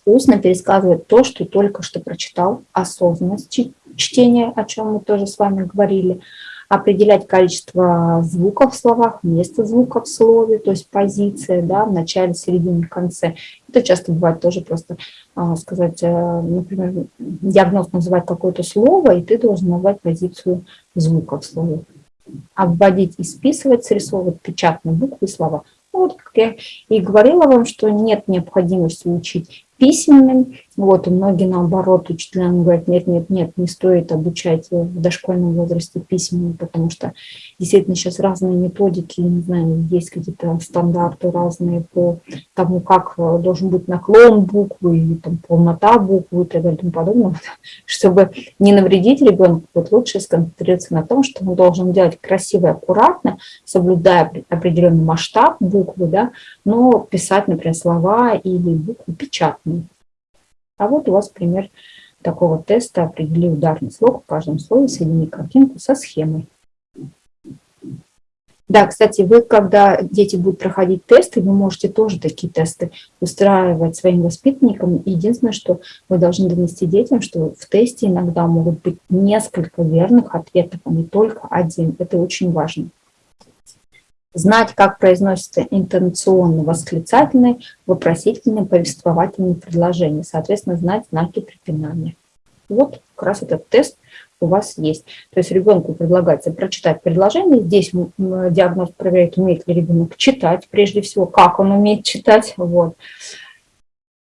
Устно пересказывать то, что только что прочитал, осознанность чтения, о чем мы тоже с вами говорили. Определять количество звуков в словах, место звука в слове, то есть позиция да, в начале, середине, конце. Это часто бывает тоже просто а, сказать, а, например, диагноз называть какое-то слово, и ты должен назвать позицию звука в слове. Обводить и списывать, срисовывать печатные буквы и слова. Ну, вот как я и говорила вам, что нет необходимости учить письменным. Вот, и многие, наоборот, учителям говорят, нет, нет, нет, не стоит обучать в дошкольном возрасте письменным, потому что действительно сейчас разные методики, не знаю, есть какие-то стандарты разные по тому, как э, должен быть наклон буквы, и там, полнота буквы и так далее и тому подобное. *laughs* Чтобы не навредить ребенку, вот лучше сконцентрироваться на том, что он должен делать красиво и аккуратно, соблюдая определенный масштаб буквы, да, но писать, например, слова или буквы печатные. А вот у вас пример такого теста. Определи ударный слог в каждом слое, соедини картинку со схемой. Да, кстати, вы, когда дети будут проходить тесты, вы можете тоже такие тесты устраивать своим воспитанникам. Единственное, что вы должны донести детям, что в тесте иногда могут быть несколько верных ответов, а не только один. Это очень важно знать, как произносятся интонационно-восклицательные, вопросительные, повествовательные предложения, соответственно, знать знаки препинания. Вот как раз этот тест у вас есть. То есть ребенку предлагается прочитать предложение. Здесь диагноз проверяет, умеет ли ребенок читать, прежде всего, как он умеет читать. Вот.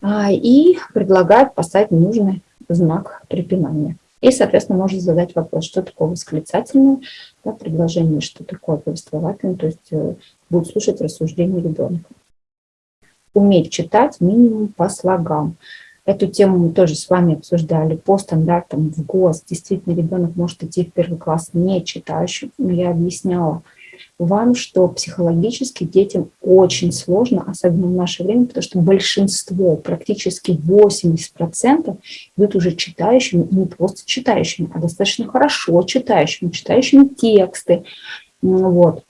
А, и предлагает поставить нужный знак препинания. И, соответственно, может задать вопрос, что такое восклицательное да, предложение, что такое повествовательное, то есть э, будет слушать рассуждения ребенка. Уметь читать минимум по слогам. Эту тему мы тоже с вами обсуждали по стандартам в ГОС. Действительно, ребенок может идти в первый класс не читающим. Но я объясняла, вам, что психологически детям очень сложно, особенно в наше время, потому что большинство, практически 80% идут уже читающими, не просто читающими, а достаточно хорошо читающими, читающими тексты. Вот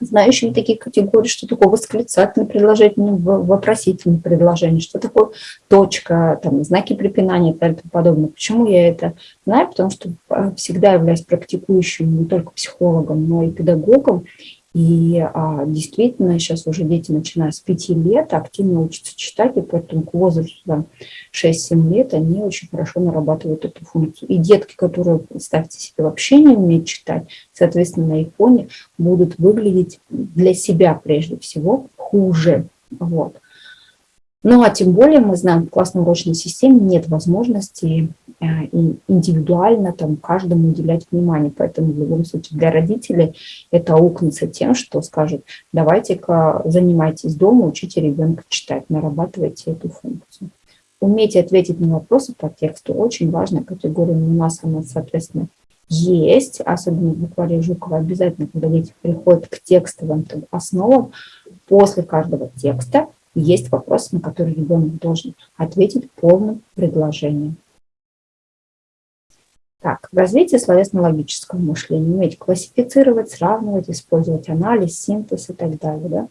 знающими такие категории, что такое восклицательное предложение, вопросительное предложение, что такое точка, там, знаки препинания и тому подобное. Почему я это знаю? Потому что а, всегда являюсь практикующим не только психологом, но и педагогом. И а, действительно, сейчас уже дети, начиная с 5 лет, активно учатся читать, и поэтому к возрасту 6-7 лет они очень хорошо нарабатывают эту функцию. И детки, которые, представьте себе, вообще не умеют читать, соответственно, на их будут выглядеть для себя прежде всего хуже. Вот. Ну а тем более мы знаем, в классной урочной системе нет возможности э, индивидуально там, каждому уделять внимание. Поэтому в любом случае для родителей это аукнется тем, что скажут, давайте-ка занимайтесь дома, учите ребенка читать, нарабатывайте эту функцию. Умейте ответить на вопросы по тексту. Очень важная категория у нас, она, соответственно, есть, особенно в букваре Жукова, обязательно, когда дети приходят к текстовым основам, после каждого текста есть вопрос, на который ребенок должен ответить полным предложением. Так, развитие словесно-логического мышления. Уметь классифицировать, сравнивать, использовать анализ, синтез и так далее. Да?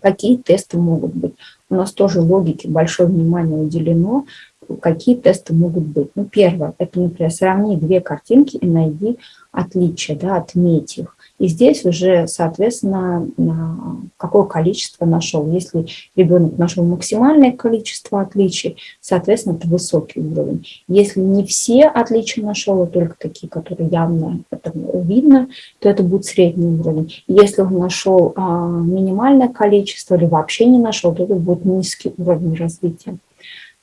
Какие тесты могут быть? У нас тоже логике большое внимание уделено. Какие тесты могут быть? Ну, первое, это, например, сравни две картинки и найди отличия, да, отметь их. И здесь уже, соответственно, какое количество нашел. Если ребенок нашел максимальное количество отличий, соответственно, это высокий уровень. Если не все отличия нашел, а только такие, которые явно видно, то это будет средний уровень. Если он нашел а, минимальное количество или вообще не нашел, то это будет низкий уровень развития.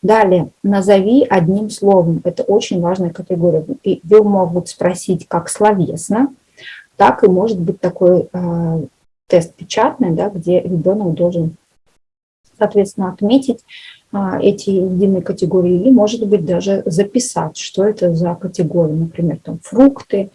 Далее, назови одним словом. Это очень важная категория. И вы могут спросить как словесно, так и может быть такой э, тест печатный, да, где ребенок должен, соответственно, отметить э, эти единые категории или, может быть, даже записать, что это за категории, например, там фрукты,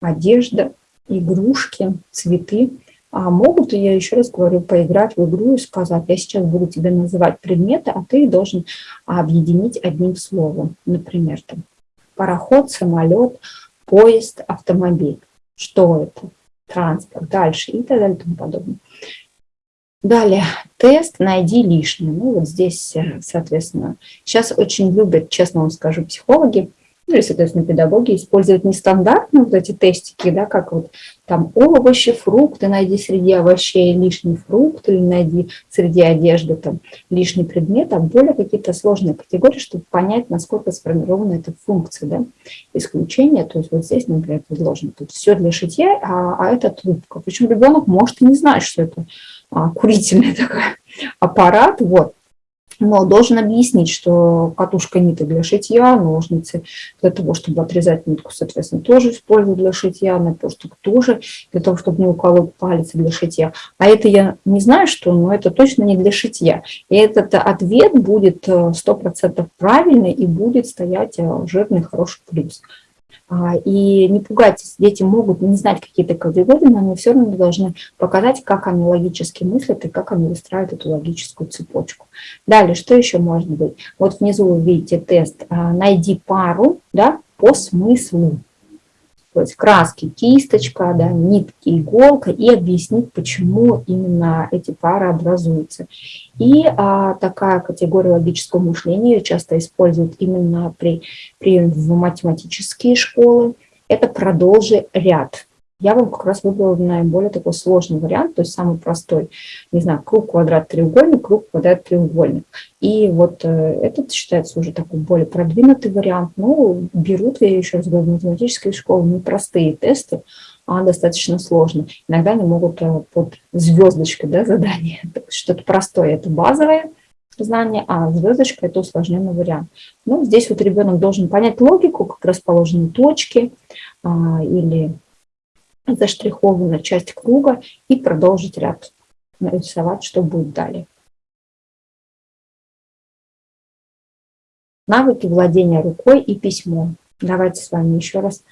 одежда, игрушки, цветы. А могут, я еще раз говорю, поиграть в игру и сказать, я сейчас буду тебе называть предметы, а ты должен объединить одним словом. Например, там, пароход, самолет, поезд, автомобиль что это, транспорт, дальше и так далее и тому подобное. Далее, тест «Найди лишнее». Ну, вот здесь, э, соответственно, сейчас очень любят, честно вам скажу, психологи – ну и, соответственно, педагоги используют нестандартные вот эти тестики, да, как вот там овощи, фрукты, найди среди овощей лишний фрукт или найди среди одежды там лишний предмет, а более какие-то сложные категории, чтобы понять, насколько сформирована эта функция, да, исключение, то есть вот здесь, например, предложено тут все для шитья, а, а это трубка. Причем ребенок может и не знать, что это а, курительный *laughs* такой аппарат, вот. Но должен объяснить, что катушка ниток для шитья, ножницы для того, чтобы отрезать нитку, соответственно, тоже использую для шитья, наперсток тоже для того, чтобы не уколоть палец для шитья. А это я не знаю, что, но это точно не для шитья. И этот ответ будет 100% э, правильный и будет стоять э, жирный хороший плюс. А, и не пугайтесь, дети могут не знать какие-то категории, но они все равно должны показать, как они логически мыслят и как они выстраивают эту логическую цепочку. Далее, что еще может быть? Вот внизу вы видите тест а, «Найди пару да, по смыслу» есть краски, кисточка, да, нитки, иголка, и объяснить, почему именно эти пары образуются. И а, такая категория логического мышления часто используют именно при, при в математические школы. Это продолжи ряд я вам как раз выбрала наиболее такой сложный вариант, то есть самый простой, не знаю, круг, квадрат, треугольник, круг, квадрат, треугольник. И вот э, этот считается уже такой более продвинутый вариант. Ну, берут, я еще раз говорю, в математической школе непростые тесты, а достаточно сложно. Иногда они могут э, под звездочкой да, задание, что-то простое, это базовое, знание, а звездочка – это усложненный вариант. Ну, здесь вот ребенок должен понять логику, как расположены точки а, или заштрихована часть круга и продолжить ряд нарисовать, что будет далее. Навыки владения рукой и письмом. Давайте с вами еще раз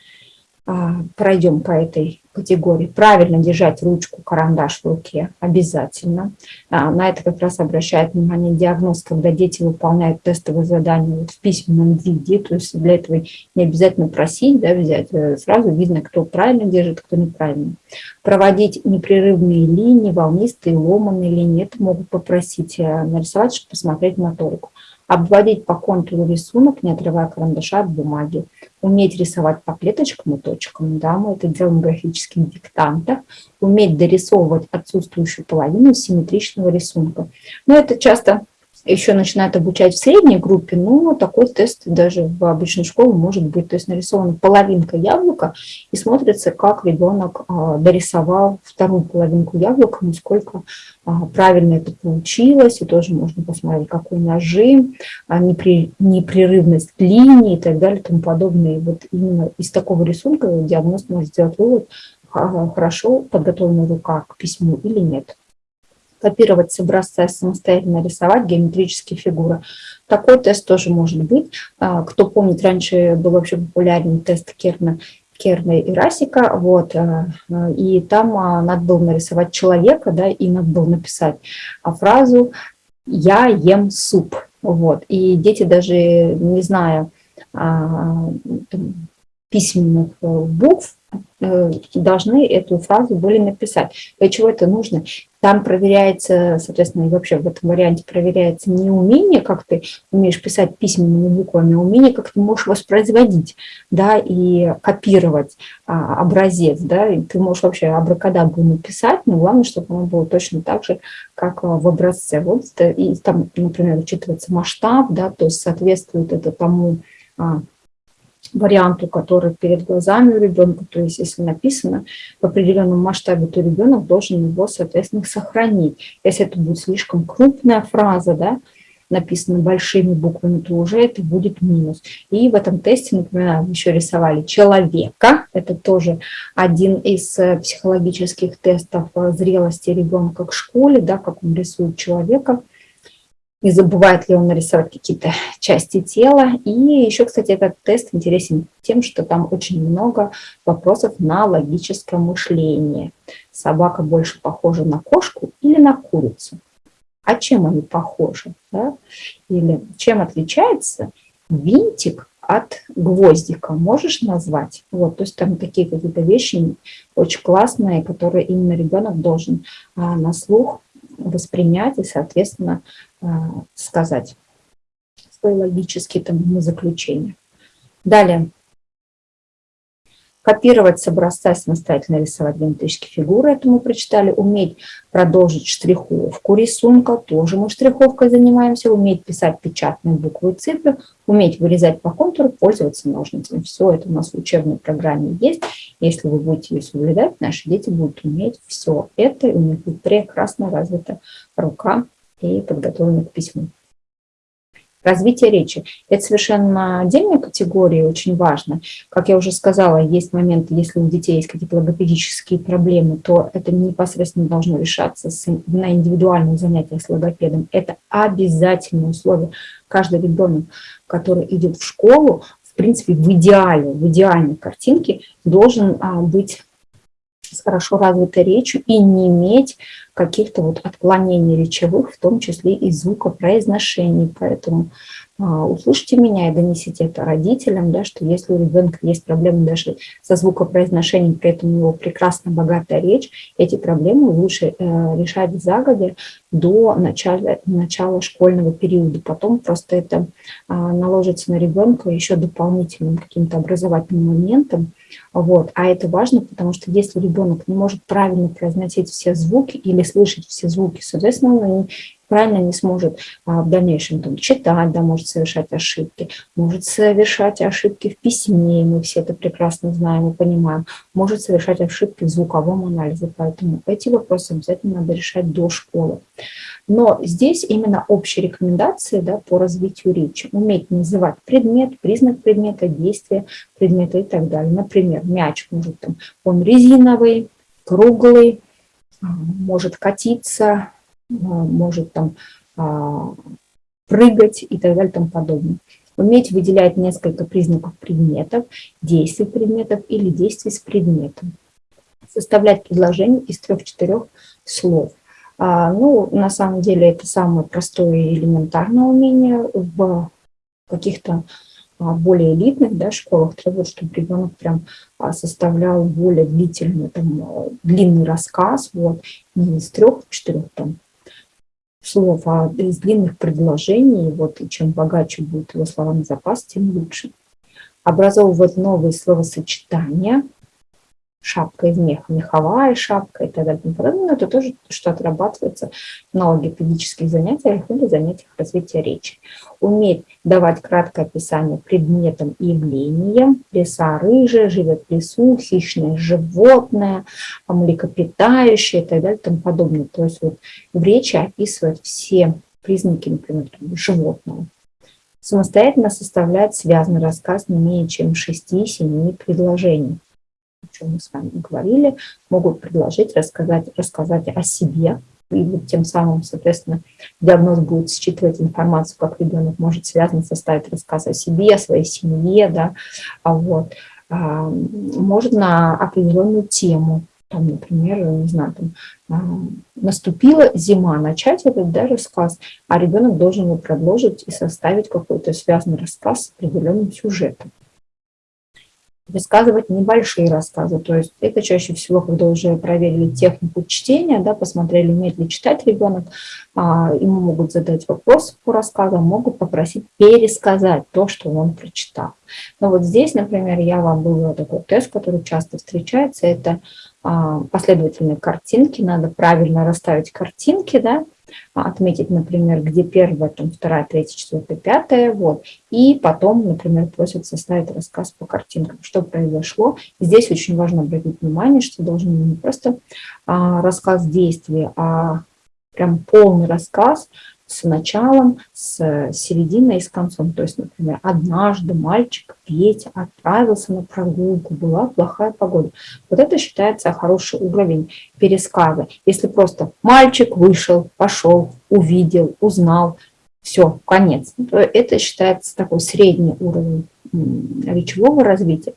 а, пройдем по этой категории. Правильно держать ручку, карандаш в руке обязательно. А, на это как раз обращает внимание диагноз, когда дети выполняют тестовые задания вот в письменном виде. То есть для этого не обязательно просить, да, взять. Э, сразу видно, кто правильно держит, кто неправильно. Проводить непрерывные линии, волнистые, ломанные линии. Это могут попросить э, нарисовать, чтобы посмотреть моторику обводить по контуру рисунок, не отрывая карандаша от бумаги, уметь рисовать по клеточкам и точкам, да, мы это делаем в графических диктантах, уметь дорисовывать отсутствующую половину симметричного рисунка. Но это часто еще начинают обучать в средней группе, но такой тест даже в обычной школе может быть. То есть нарисована половинка яблока и смотрится, как ребенок а, дорисовал вторую половинку яблока, насколько а, правильно это получилось. И тоже можно посмотреть, какой нажим, а, непрерывность линии и так далее и тому подобное. И вот именно из такого рисунка диагноз может сделать вывод, хорошо подготовлена рука к письму или нет копировать с образца, самостоятельно рисовать геометрические фигуры. Такой тест тоже может быть. А, кто помнит, раньше был вообще популярный тест Керна, Керна и Расика, вот, а, а, и там надо было нарисовать человека, да, и надо было написать фразу «я ем суп», вот, и дети даже, не зная письменных э, букв, должны эту фразу были написать. Для чего это нужно? Там проверяется, соответственно, и вообще в этом варианте проверяется не умение, как ты умеешь писать письменными буквами, а умение, как ты можешь воспроизводить, да, и копировать а, образец, да, и ты можешь вообще абракадабру написать, но главное, чтобы оно было точно так же, как в образце. Вот, и там, например, учитывается масштаб, да, то есть соответствует это тому, а, варианту, который перед глазами у ребенка, то есть если написано в определенном масштабе, то ребенок должен его, соответственно, сохранить. Если это будет слишком крупная фраза, да, написана большими буквами, то уже это будет минус. И в этом тесте, например, еще рисовали человека. Это тоже один из э, психологических тестов э, зрелости ребенка к школе, да, как он рисует человека не забывает ли он нарисовать какие-то части тела. И еще, кстати, этот тест интересен тем, что там очень много вопросов на логическое мышление. Собака больше похожа на кошку или на курицу? А чем они похожи? Да? Или чем отличается винтик от гвоздика? Можешь назвать? Вот, то есть там такие какие-то вещи очень классные, которые именно ребенок должен а, на слух воспринять и, соответственно, сказать свои логические там, заключения. Далее. Копировать с образца, самостоятельно рисовать геометрические фигуры, это мы прочитали. Уметь продолжить штриховку рисунка, тоже мы штриховкой занимаемся. Уметь писать печатные буквы и цифры, уметь вырезать по контуру, пользоваться ножницами. Все это у нас в учебной программе есть. Если вы будете ее соблюдать, наши дети будут уметь все это, у них будет прекрасно развита рука и подготовлены к письму. Развитие речи – это совершенно отдельная категория, очень важно. Как я уже сказала, есть моменты, если у детей есть какие-то логопедические проблемы, то это непосредственно должно решаться на индивидуальных занятиях с логопедом. Это обязательное условие. Каждый ребенок, который идет в школу, в принципе, в идеале, в идеальной картинке должен а, быть с хорошо развитой речью и не иметь каких-то вот отклонений речевых, в том числе и звукопроизношений. Поэтому а, услышьте меня и донесите это родителям, да, что если у ребенка есть проблемы даже со звукопроизношением, при этом у него прекрасно богатая речь, эти проблемы лучше э, решать загодя до начала, начала школьного периода. Потом просто это а, наложится на ребенка еще дополнительным каким-то образовательным моментом. Вот. А это важно, потому что если ребенок не может правильно произносить все звуки или слышать все звуки, соответственно, он правильно не сможет а, в дальнейшем там, читать, да, может совершать ошибки, может совершать ошибки в письме, мы все это прекрасно знаем и понимаем, может совершать ошибки в звуковом анализе, поэтому эти вопросы обязательно надо решать до школы. Но здесь именно общие рекомендации да, по развитию речи. Уметь называть предмет, признак предмета, действие предмета и так далее. Например, мяч может там, он резиновый, круглый, а, может катиться, может там а, прыгать и так далее и тому подобное. Уметь выделять несколько признаков предметов, действий предметов или действий с предметом. Составлять предложение из трех-четырех слов. А, ну, на самом деле, это самое простое и элементарное умение в каких-то более элитных да, школах требуют, чтобы ребенок прям составлял более длительный, там, длинный рассказ, вот, не из трех-четырех там слов, а из длинных предложений, вот, и чем богаче будет его словарный запас, тем лучше. Образовывать новые словосочетания, шапка из меха, меховая шапка и так далее. Но это тоже, что отрабатывается на логопедических занятиях или занятиях развития речи. Уметь давать краткое описание предметам и явлениям. Леса рыжая, живет в лесу, хищное животное, млекопитающее и так далее и тому подобное. То есть вот в речи описывать все признаки, например, животного. Самостоятельно составлять связанный рассказ не менее чем 6-7 предложений о чем мы с вами говорили, могут предложить, рассказать, рассказать о себе, и тем самым, соответственно, диагноз будет считывать информацию, как ребенок может связано составить рассказ о себе, о своей семье, да, а вот, а, может на определенную тему, там, например, не знаю, там, а, наступила зима, начать этот да, рассказ, а ребенок должен его продолжить и составить какой-то связанный рассказ с определенным сюжетом рассказывать небольшие рассказы. То есть это чаще всего, когда уже проверили технику чтения, да, посмотрели, умеет ли читать ребенок, а, ему могут задать вопрос по рассказам, могут попросить пересказать то, что он прочитал. Но вот здесь, например, я вам вывела такой тест, который часто встречается, это а, последовательные картинки, надо правильно расставить картинки, да, отметить, например, где первая, там, вторая, третья, четвертая, пятая, вот, и потом, например, просят составить рассказ по картинкам, что произошло. Здесь очень важно обратить внимание, что должен не просто а, рассказ действия, а прям полный рассказ с началом, с серединой и с концом. То есть, например, однажды мальчик Петя отправился на прогулку, была плохая погода. Вот это считается хороший уровень пересказа. Если просто мальчик вышел, пошел, увидел, узнал, все, конец. Это считается такой средний уровень речевого развития.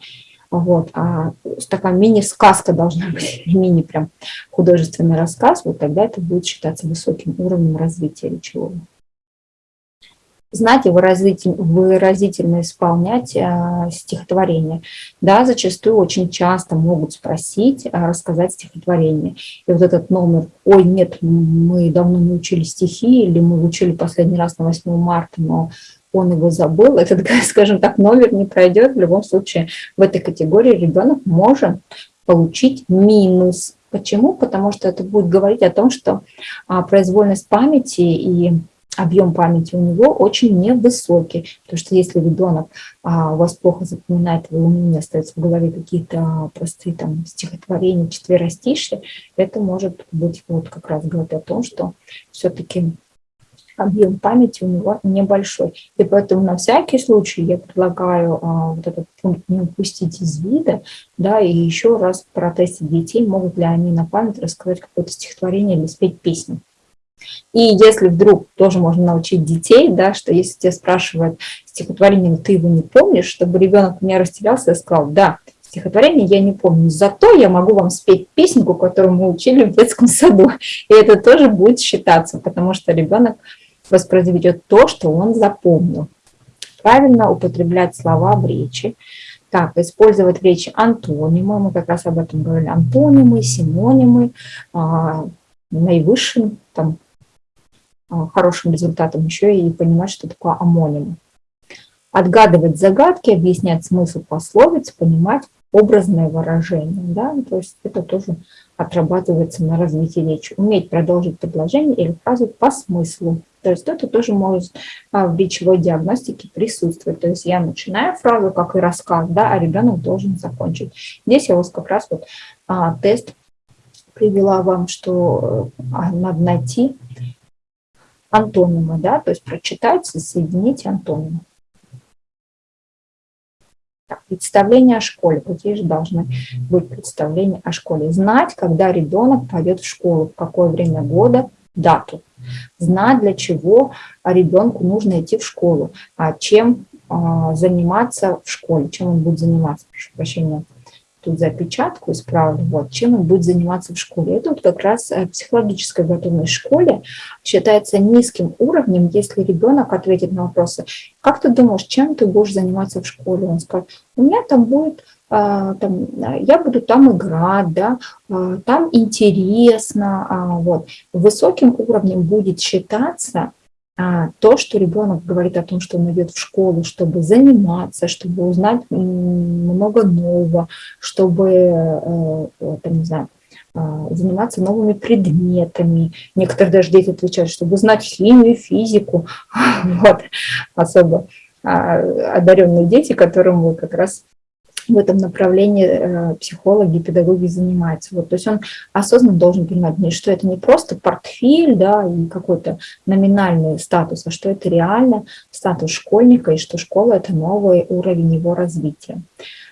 Вот. А такая мини-сказка должна быть, *laughs* мини прям художественный рассказ, вот тогда это будет считаться высоким уровнем развития речевого. Знать и выразительно, выразительно исполнять э, стихотворение. Да, зачастую очень часто могут спросить, э, рассказать стихотворение. И вот этот номер «Ой, нет, мы давно не учили стихи» или «Мы учили последний раз на 8 марта, но он его забыл, *laughs* этот, скажем так, номер не пройдет. В любом случае в этой категории ребенок может получить минус. Почему? Потому что это будет говорить о том, что а, произвольность памяти и объем памяти у него очень невысокий. Потому что если ребенок а, у вас плохо запоминает, у него остаются в голове какие-то а, простые там стихотворения, четверостишие, это может быть вот как раз говорить о том, что все-таки объем памяти у него небольшой. И поэтому на всякий случай я предлагаю а, вот этот пункт не упустить из вида, да, и еще раз протестить детей, могут ли они на память рассказать какое-то стихотворение или спеть песню. И если вдруг тоже можно научить детей, да, что если тебя спрашивают стихотворение, но ты его не помнишь, чтобы ребенок не растерялся и сказал, да, стихотворение я не помню, зато я могу вам спеть песенку, которую мы учили в детском саду. И это тоже будет считаться, потому что ребенок воспроизведет то, что он запомнил. Правильно употреблять слова в речи. Так, использовать в речи антонимы, мы как раз об этом говорили, антонимы, синонимы, а, наивысшим там, а, хорошим результатом еще и понимать, что такое амонимы. Отгадывать загадки, объяснять смысл пословиц, понимать образное выражение. Да? То есть это тоже отрабатывается на развитии речи. Уметь продолжить предложение или фразу по смыслу. То есть это тоже может а, в речевой диагностике присутствовать. То есть я начинаю фразу, как и рассказ, да, а ребенок должен закончить. Здесь я вот как раз вот а, тест привела вам, что а, надо найти антонимы, да, то есть прочитать, соединить антонимы. Так, представление о школе. Какие же должны быть представления о школе? Знать, когда ребенок пойдет в школу, в какое время года, дату. Знать, для чего ребенку нужно идти в школу, а чем а, заниматься в школе, чем он будет заниматься, прошу прощения, тут запечатку исправлю, вот, чем он будет заниматься в школе. Это вот как раз э, психологическая готовность в школе считается низким уровнем, если ребенок ответит на вопросы, как ты думаешь, чем ты будешь заниматься в школе? Он скажет, у меня там будет там, я буду там играть, да, а, там интересно, а, вот. Высоким уровнем будет считаться а, то, что ребенок говорит о том, что он идет в школу, чтобы заниматься, чтобы узнать много нового, чтобы, э, там, не знаю, а, заниматься новыми предметами. Некоторые даже дети отвечают, чтобы знать химию, физику. *laughs* Вот, особо а, одаренные дети, которым вы как раз в этом направлении э, психологи, педагоги занимаются. Вот, то есть он осознанно должен понимать, что это не просто портфель да, и какой-то номинальный статус, а что это реально статус школьника и что школа – это новый уровень его развития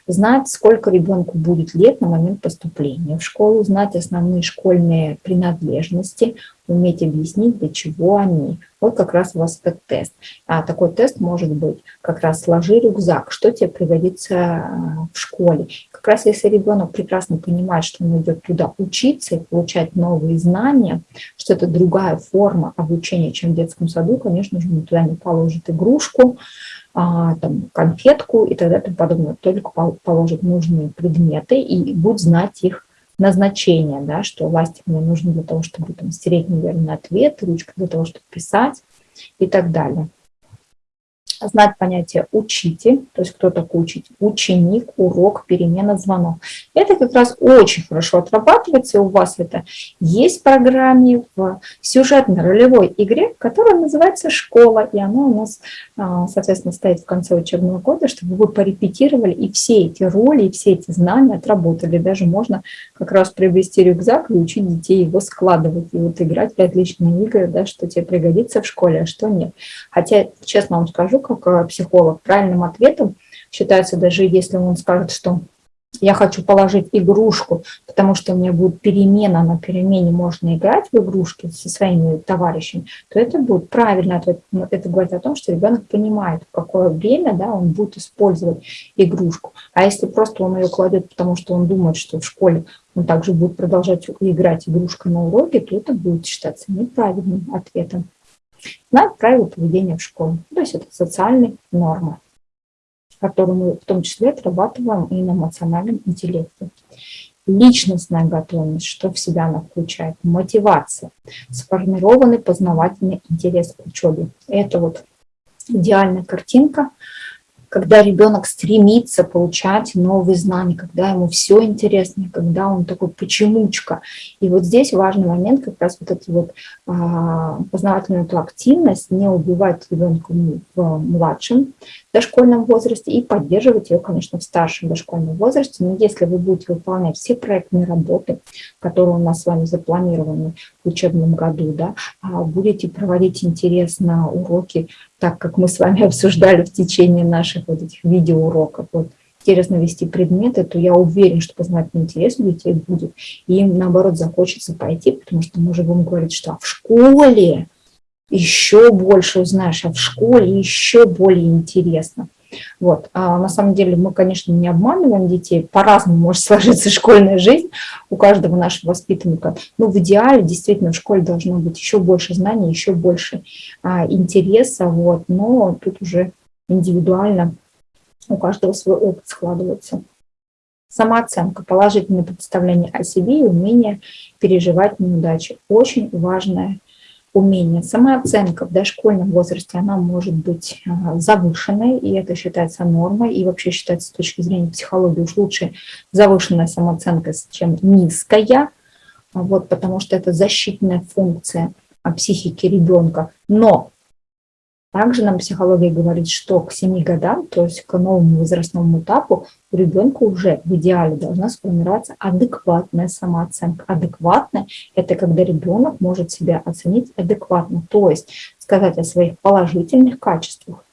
знать, сколько ребенку будет лет на момент поступления в школу, знать основные школьные принадлежности, уметь объяснить, для чего они. Вот как раз у вас этот тест. А такой тест может быть как раз «сложи рюкзак», что тебе пригодится а, в школе. Как раз если ребенок прекрасно понимает, что он идет туда учиться и получать новые знания, что это другая форма обучения, чем в детском саду, конечно же, он туда не положит игрушку, а, там, конфетку и тогда тому подобное. Только положит нужные предметы и будет знать их назначение, да, что ластик мне нужен для того, чтобы там, стереть неверный ответ, ручка для того, чтобы писать и так далее знать понятие «учитель», то есть кто такой учитель, ученик, урок, перемена, звонок. Это как раз очень хорошо отрабатывается, у вас это есть в программе в сюжетно-ролевой игре, которая называется «Школа», и она у нас, а, соответственно, стоит в конце учебного года, чтобы вы порепетировали и все эти роли, и все эти знания отработали. Даже можно как раз приобрести рюкзак и учить детей его складывать, и вот играть в отличные игры, да, что тебе пригодится в школе, а что нет. Хотя, честно вам скажу, как психолог, правильным ответом считается даже если он скажет, что я хочу положить игрушку, потому что у меня будет перемена, на перемене можно играть в игрушки со своими товарищами, то это будет правильно ответ. Это говорит о том, что ребенок понимает, в какое время да, он будет использовать игрушку. А если просто он ее кладет, потому что он думает, что в школе он также будет продолжать играть игрушкой на уроке, то это будет считаться неправильным ответом знать правила поведения в школе. То есть это социальные нормы, которые мы в том числе отрабатываем и на эмоциональном интеллекте. Личностная готовность, что в себя она включает, мотивация, сформированный познавательный интерес к учебе. Это вот идеальная картинка, когда ребенок стремится получать новые знания, когда ему все интересно, когда он такой почемучка. И вот здесь важный момент, как раз вот эту вот а, познавательную эту активность, не убивать ребенка в младшем дошкольном возрасте и поддерживать ее, конечно, в старшем дошкольном возрасте. Но если вы будете выполнять все проектные работы, которые у нас с вами запланированы в учебном году, да, а будете проводить интересно уроки, так как мы с вами *laughs* обсуждали в течение наших вот этих видеоуроков, вот, интересно вести предметы, то я уверен, что познавательный интерес у детей будет. И им, наоборот, захочется пойти, потому что мы же будем говорить, что в школе еще больше узнаешь, а в школе еще более интересно. Вот. А на самом деле мы, конечно, не обманываем детей, по-разному может *laughs* сложиться школьная жизнь у каждого нашего воспитанника. Но в идеале действительно в школе должно быть еще больше знаний, еще больше а, интереса, вот. но тут уже индивидуально у каждого свой опыт складывается. Самооценка, положительное представление о себе и умение переживать неудачи. Очень важная умение. Самооценка в дошкольном возрасте, она может быть а, завышенной, и это считается нормой, и вообще считается с точки зрения психологии уж лучше завышенная самооценка, чем низкая, вот, потому что это защитная функция психики ребенка. Но также нам психология говорит, что к 7 годам, то есть к новому возрастному этапу, у ребенка уже в идеале должна сформироваться адекватная самооценка. Адекватная – это когда ребенок может себя оценить адекватно, то есть сказать о своих положительных качествах,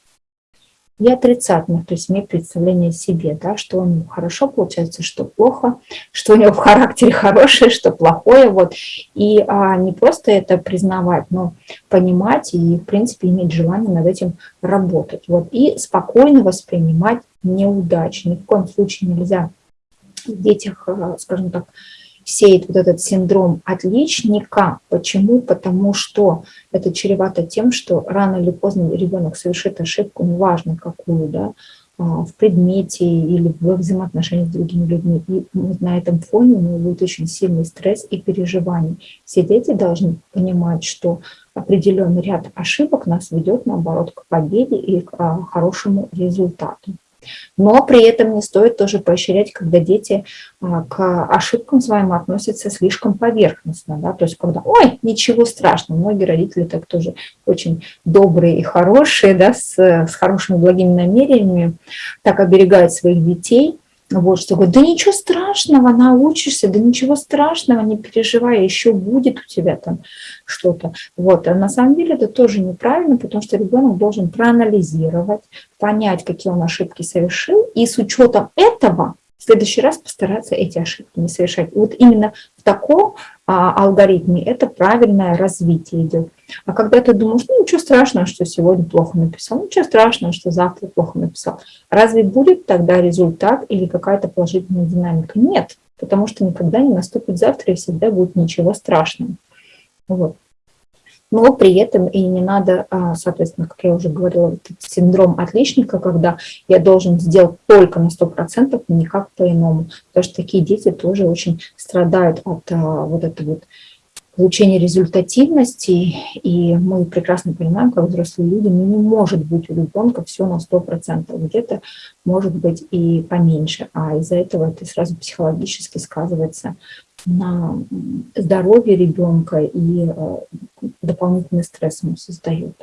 и отрицательных, то есть иметь представление о себе, да, что у него хорошо получается, что плохо, что у него в характере хорошее, что плохое. Вот. И а, не просто это признавать, но понимать и, в принципе, иметь желание над этим работать. Вот. И спокойно воспринимать неудачи. Ни в коем случае нельзя в детях, а, скажем так, сеет вот этот синдром отличника. Почему? Потому что это чревато тем, что рано или поздно ребенок совершит ошибку, неважно какую, да, а, в предмете или в взаимоотношениях с другими людьми. И на этом фоне у него будет очень сильный стресс и переживания. Все дети должны понимать, что определенный ряд ошибок нас ведет, наоборот, к победе и к а, хорошему результату. Но при этом не стоит тоже поощрять, когда дети а, к ошибкам своим относятся слишком поверхностно. Да? То есть когда, ой, ничего страшного. Многие родители так тоже очень добрые и хорошие, да, с, с хорошими благими намерениями, так оберегают своих детей – вот, что говорит, да ничего страшного, научишься, да ничего страшного, не переживай, еще будет у тебя там что-то. Вот, а на самом деле это тоже неправильно, потому что ребенок должен проанализировать, понять, какие он ошибки совершил, и с учетом этого в следующий раз постараться эти ошибки не совершать. Вот именно в таком а, алгоритме это правильное развитие идет. А когда ты думаешь, ну ничего страшного, что сегодня плохо написал, ничего страшного, что завтра плохо написал, разве будет тогда результат или какая-то положительная динамика? Нет, потому что никогда не наступит завтра и всегда будет ничего страшного. Вот но при этом и не надо, а, соответственно, как я уже говорила, синдром отличника, когда я должен сделать только на 100%, никак по-иному. Потому что такие дети тоже очень страдают от а, вот этой вот получения результативности, и мы прекрасно понимаем, как взрослые люди, ну, не может быть у ребенка все на 100%, где-то может быть и поменьше, а из-за этого это сразу психологически сказывается на здоровье ребенка и э, дополнительный стресс ему создает.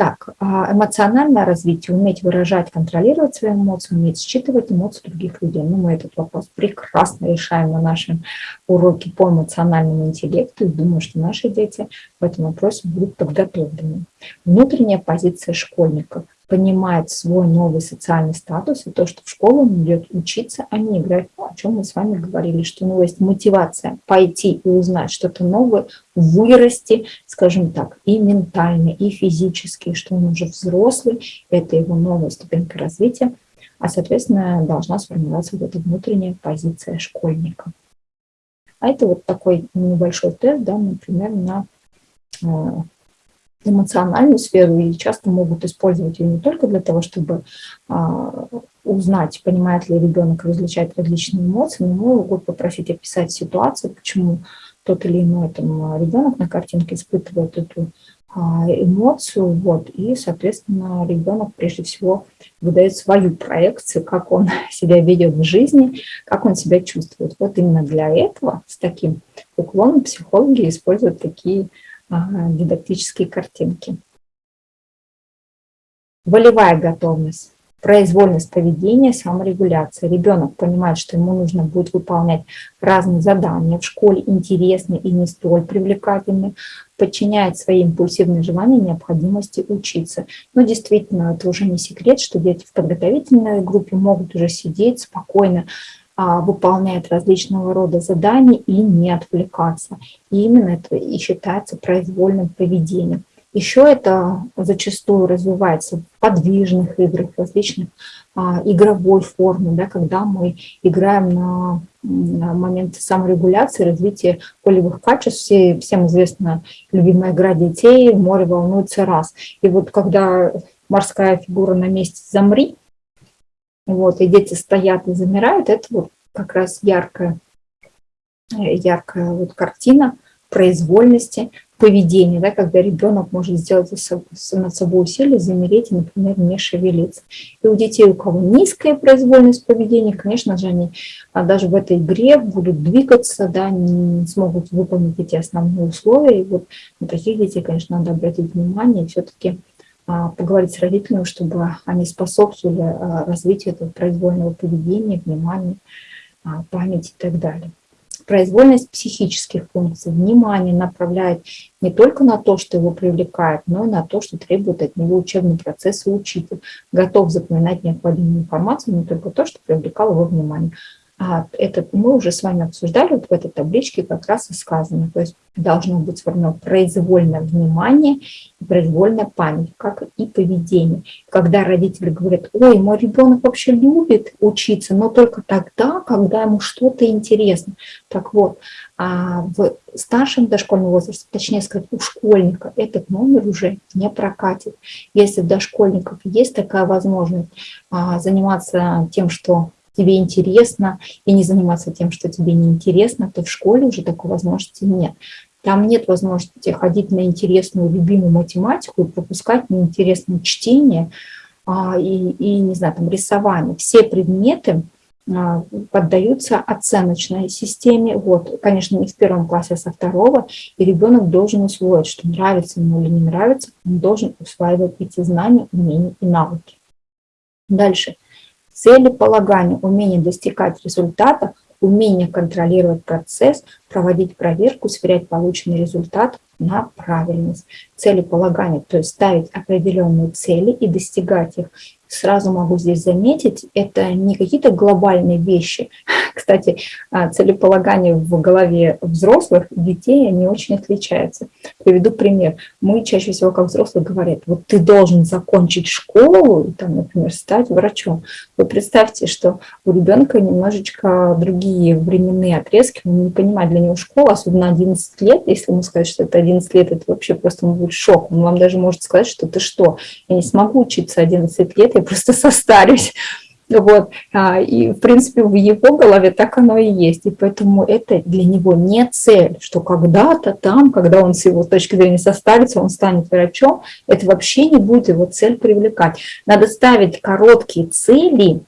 Так, а эмоциональное развитие, уметь выражать, контролировать свои эмоции, уметь считывать эмоции других людей. Ну, мы этот вопрос прекрасно решаем на нашем уроке по эмоциональному интеллекту и думаю, что наши дети в этом вопросе будут подготовлены. Внутренняя позиция школьников понимает свой новый социальный статус и то, что в школу он идет учиться, а не играть, ну, о чем мы с вами говорили, что у него есть мотивация пойти и узнать что-то новое, вырасти, скажем так, и ментально, и физически, что он уже взрослый, это его новая ступенька развития, а, соответственно, должна сформироваться вот эта внутренняя позиция школьника. А это вот такой небольшой тест, да, например, на э, эмоциональную сферу и часто могут использовать ее не только для того, чтобы а, узнать, понимает ли ребенок различать различные эмоции, но могут попросить описать ситуацию, почему тот или иной там, ребенок на картинке испытывает эту а, эмоцию, вот, и, соответственно, ребенок прежде всего выдает свою проекцию, как он *laughs* себя ведет в жизни, как он себя чувствует. Вот именно для этого с таким уклоном психологи используют такие дидактические картинки. Волевая готовность произвольность поведения, саморегуляция. Ребенок понимает, что ему нужно будет выполнять разные задания в школе, интересные и не столь привлекательные, подчиняет свои импульсивные желания необходимости учиться. Но действительно, это уже не секрет, что дети в подготовительной группе могут уже сидеть спокойно, а, выполнять различного рода задания и не отвлекаться. И именно это и считается произвольным поведением. Еще это зачастую развивается в подвижных играх, в различных а, игровой форме, да, когда мы играем на, на момент саморегуляции, развития полевых качеств. Все, всем известна любимая игра детей «Море волнуется раз». И вот когда морская фигура на месте «замри», вот, и дети стоят и замирают, это вот как раз яркая, яркая вот картина произвольности, поведения, да, когда ребенок может сделать над собой усилие, замереть и, например, не шевелиться. И у детей, у кого низкая произвольность поведения, конечно же, они а, даже в этой игре будут двигаться, да, не смогут выполнить эти основные условия. И вот на таких детей, конечно, надо обратить внимание и все-таки поговорить с родителями, чтобы они способствовали а, развитию этого произвольного поведения, внимания, памяти и так далее произвольность психических функций, внимание направляет не только на то, что его привлекает, но и на то, что требует от него учебный процесс и учитель. Готов запоминать необходимую информацию, не только то, что привлекало его внимание. А это мы уже с вами обсуждали, вот в этой табличке как раз и сказано. То есть должно быть сформировано произвольное внимание произвольная память, как и поведение. Когда родители говорят, ой, мой ребенок вообще любит учиться, но только тогда, когда ему что-то интересно. Так вот, а в старшем дошкольном возрасте, точнее сказать, у школьника этот номер уже не прокатит. Если у дошкольников есть такая возможность а, заниматься тем, что тебе интересно, и не заниматься тем, что тебе не интересно, то в школе уже такой возможности нет. Там нет возможности ходить на интересную, любимую математику и пропускать неинтересное чтение а, и, и, не знаю, там, рисование. Все предметы а, поддаются оценочной системе. Вот, конечно, не в первом классе, а со второго. И ребенок должен усвоить, что нравится ему или не нравится, он должен усваивать эти знания, умения и навыки. Дальше целеполагание, умение достигать результата, умение контролировать процесс, проводить проверку, сверять полученный результат на правильность. Целеполагание, то есть ставить определенные цели и достигать их сразу могу здесь заметить, это не какие-то глобальные вещи. *laughs* Кстати, а, целеполагание в голове взрослых детей, они очень отличаются. Приведу пример. Мы чаще всего, как взрослые, говорят, вот ты должен закончить школу, там, например, стать врачом. Вы представьте, что у ребенка немножечко другие временные отрезки, он не понимает для него школа, особенно 11 лет, если ему сказать, что это 11 лет, это вообще просто будет шок. Он вам даже может сказать, что ты что, я не смогу учиться 11 лет, я просто состарюсь. Вот. А, и, в принципе, в его голове так оно и есть. И поэтому это для него не цель, что когда-то там, когда он с его точки зрения состарится, он станет врачом, это вообще не будет его цель привлекать. Надо ставить короткие цели,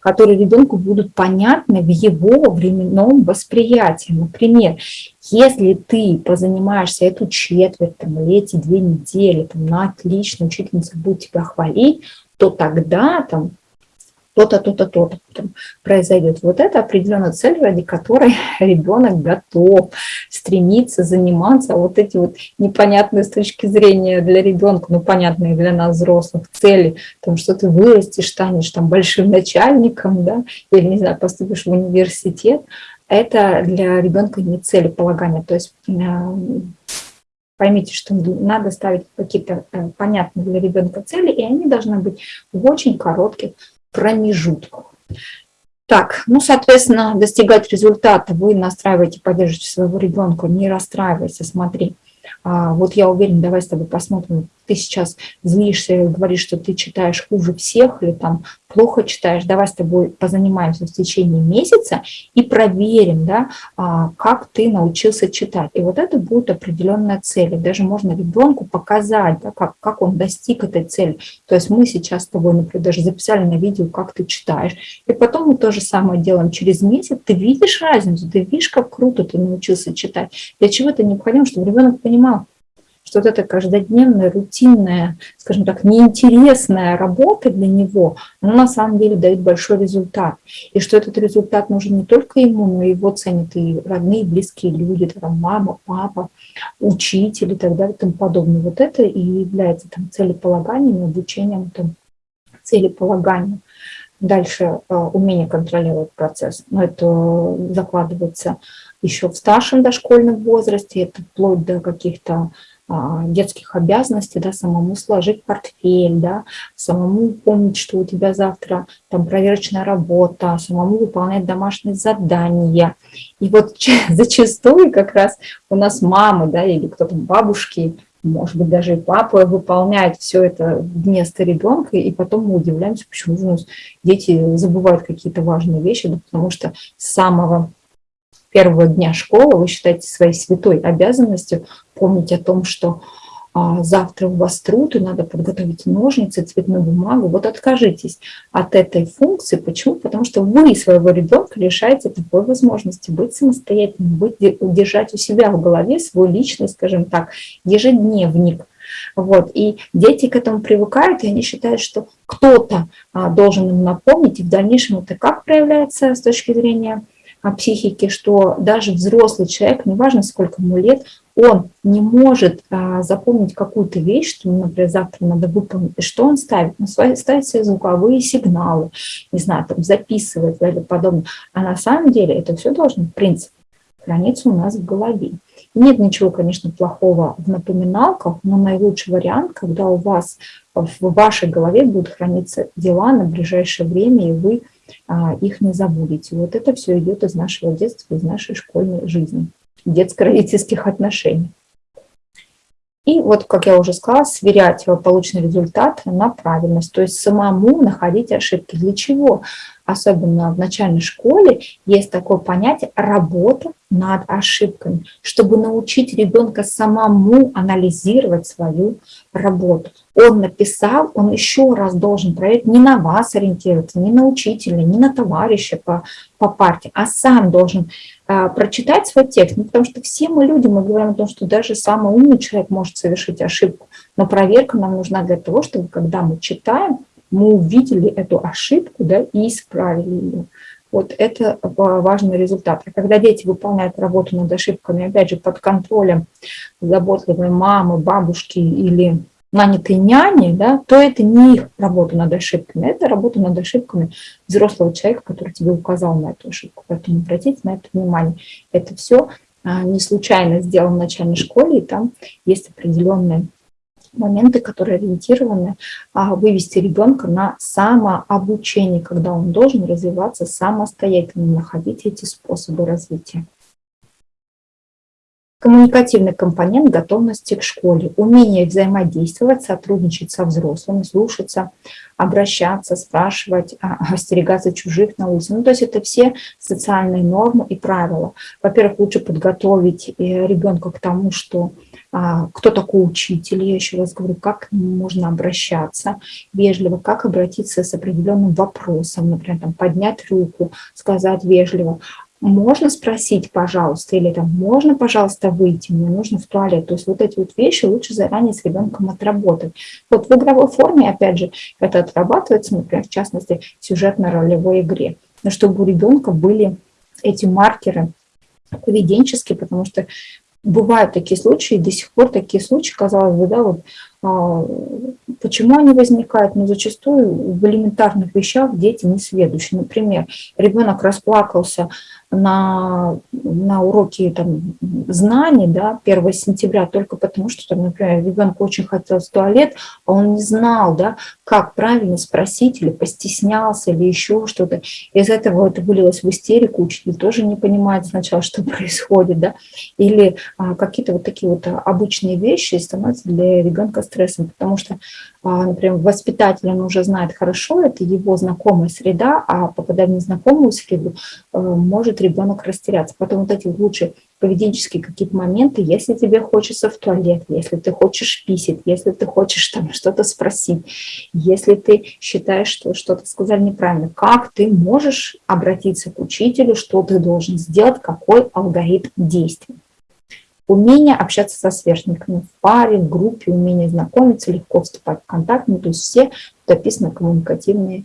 которые ребенку будут понятны в его временном восприятии. Например, если ты позанимаешься эту четверть там, или эти две недели, там, на отлично, учительница будет тебя хвалить, то тогда там то-то, то-то, то-то произойдет. Вот это определенная цель, ради которой *laughs* ребенок готов стремиться заниматься. Вот эти вот непонятные с точки зрения для ребенка, ну понятные для нас взрослых цели, там, что ты вырастешь, станешь там большим начальником, да, или, не знаю, поступишь в университет, это для ребенка не целеполагание. То есть Поймите, что надо ставить какие-то э, понятные для ребенка цели, и они должны быть в очень коротких промежутках. Так, ну, соответственно, достигать результата вы настраиваете, поддерживаете своего ребенка, не расстраивайся, смотри. А, вот я уверена, давай с тобой посмотрим ты сейчас злишься говоришь, что ты читаешь хуже всех или там плохо читаешь, давай с тобой позанимаемся в течение месяца и проверим, да, а, как ты научился читать. И вот это будет определенная цель. Даже можно ребенку показать, да, как, как он достиг этой цели. То есть мы сейчас с тобой, например, даже записали на видео, как ты читаешь. И потом мы то же самое делаем через месяц. Ты видишь разницу, ты видишь, как круто ты научился читать. Для чего это необходимо? Чтобы ребенок понимал, что вот эта каждодневная, рутинная, скажем так, неинтересная работа для него, она на самом деле дает большой результат. И что этот результат нужен не только ему, но и его ценят и родные, и близкие люди, там, мама, папа, учитель и так далее и тому подобное. Вот это и является там, целеполаганием, обучением там, целеполаганию. Дальше э, умение контролировать процесс. Но это закладывается еще в старшем дошкольном возрасте, это вплоть до каких-то детских обязанностей, да, самому сложить портфель, да, самому помнить, что у тебя завтра там проверочная работа, самому выполнять домашние задания. И вот *laughs* зачастую как раз у нас мамы, да, или кто-то бабушки, может быть, даже и папа выполняют все это вместо ребенка, и потом мы удивляемся, почему у нас дети забывают какие-то важные вещи, да, потому что с самого первого дня школы вы считаете своей святой обязанностью помнить о том, что а, завтра у вас труд, и надо подготовить ножницы, цветную бумагу. Вот откажитесь от этой функции. Почему? Потому что вы своего ребенка лишаете такой возможности быть самостоятельным, быть, удержать у себя в голове свой личный, скажем так, ежедневник. Вот. И дети к этому привыкают, и они считают, что кто-то а, должен им напомнить, и в дальнейшем это как проявляется с точки зрения психики, что даже взрослый человек, неважно сколько ему лет, он не может а, запомнить какую-то вещь, что, например, завтра надо выполнить, что он ставит? Он ставит себе звуковые сигналы, не знаю, там записывает или подобное. А на самом деле это все должно, в принципе, храниться у нас в голове. Нет ничего, конечно, плохого в напоминалках, но наилучший вариант, когда у вас в вашей голове будут храниться дела на ближайшее время, и вы их не забудете. Вот это все идет из нашего детства, из нашей школьной жизни, детско-родительских отношений. И вот, как я уже сказала, сверять полученный результат на правильность, то есть самому находить ошибки. Для чего? Особенно в начальной школе есть такое понятие «работа над ошибками», чтобы научить ребенка самому анализировать свою работу. Он написал, он еще раз должен проверить, не на вас ориентироваться, не на учителя, не на товарища по, по партии, а сам должен а, прочитать свой текст. Ну, потому что все мы люди, мы говорим о том, что даже самый умный человек может совершить ошибку. Но проверка нам нужна для того, чтобы, когда мы читаем, мы увидели эту ошибку да, и исправили ее. Вот это важный результат. А когда дети выполняют работу над ошибками, опять же, под контролем заботливой мамы, бабушки или нанятой няни, да, то это не их работа над ошибками, это работа над ошибками взрослого человека, который тебе указал на эту ошибку. Поэтому обратите на это внимание. Это все а, не случайно сделано в начальной школе, и там есть определенные моменты, которые ориентированы а, вывести ребенка на самообучение, когда он должен развиваться самостоятельно, находить эти способы развития. Коммуникативный компонент готовности к школе, умение взаимодействовать, сотрудничать со взрослыми, слушаться, обращаться, спрашивать, а, остерегаться чужих на улице. Ну, то есть это все социальные нормы и правила. Во-первых, лучше подготовить э, ребенка к тому, что кто такой учитель, я еще раз говорю, как к нему можно обращаться вежливо, как обратиться с определенным вопросом, например, там, поднять руку, сказать вежливо, можно спросить, пожалуйста, или там, можно, пожалуйста, выйти, мне нужно в туалет. То есть вот эти вот вещи лучше заранее с ребенком отработать. Вот в игровой форме, опять же, это отрабатывается, например, в частности, в сюжетно-ролевой игре. Но чтобы у ребенка были эти маркеры поведенческие, потому что бывают такие случаи, до сих пор такие случаи, казалось бы, да, вот а, почему они возникают? Ну, зачастую в элементарных вещах дети не следующие. Например, ребенок расплакался на на уроки там, знаний, да, 1 сентября, только потому что, там, например, ребенку очень хотелось в туалет, а он не знал, да, как правильно спросить, или постеснялся, или еще что-то. Из этого это вылилось в истерику, учитель тоже не понимает сначала, *laughs* что происходит, да, или а, какие-то вот такие вот обычные вещи становятся для ребенка стрессом, потому что, например, воспитатель, он уже знает хорошо, это его знакомая среда, а попадая в незнакомую среду, а, может ребенок растеряться. Потом вот эти лучшие поведенческие какие-то моменты, если тебе хочется в туалет, если ты хочешь писать, если ты хочешь там *laughs* что-то спросить, если ты считаешь, что что-то сказали неправильно, как ты можешь обратиться к учителю, что ты должен сделать, какой алгоритм действий. Умение общаться со сверстниками в паре, в группе, умение знакомиться, легко вступать в контакт, ну, то есть все тут описаны коммуникативные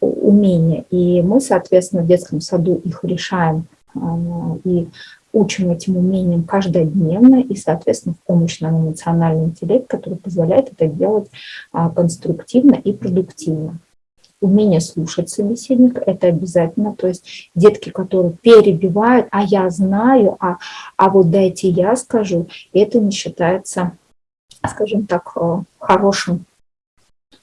умения. И мы, соответственно, в детском саду их решаем а, и учим этим умениям каждодневно, и, соответственно, в помощь нам эмоциональный интеллект, который позволяет это делать а, конструктивно и продуктивно. Умение слушать собеседника – это обязательно. То есть детки, которые перебивают, а я знаю, а, а вот дайте я скажу, это не считается, скажем так, э, хорошим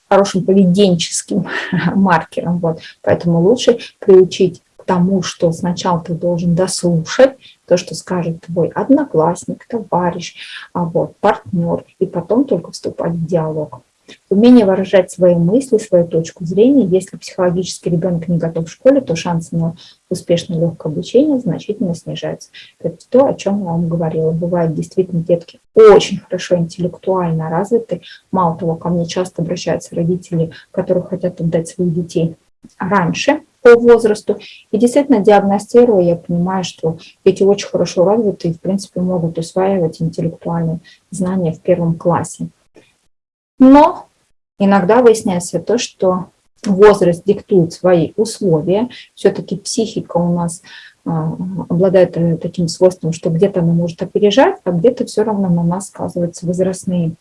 хорошим поведенческим *laughs* маркером. Вот. Поэтому лучше приучить к тому, что сначала ты должен дослушать то, что скажет твой одноклассник, товарищ, а вот, партнер, и потом только вступать в диалог. Умение выражать свои мысли, свою точку зрения. Если психологически ребенок не готов в школе, то шансы на успешное легкое обучение значительно снижаются. Это то, о чем я вам говорила. Бывают действительно детки очень хорошо интеллектуально развиты. Мало того, ко мне часто обращаются родители, которые хотят отдать своих детей раньше по возрасту. И действительно, диагностируя, я понимаю, что дети очень хорошо развиты и, в принципе, могут усваивать интеллектуальные знания в первом классе. Но иногда выясняется то, что возраст диктует свои условия. Все-таки психика у нас а, обладает э, таким свойством, что где-то она может опережать, а где-то все равно на нас сказываются возрастные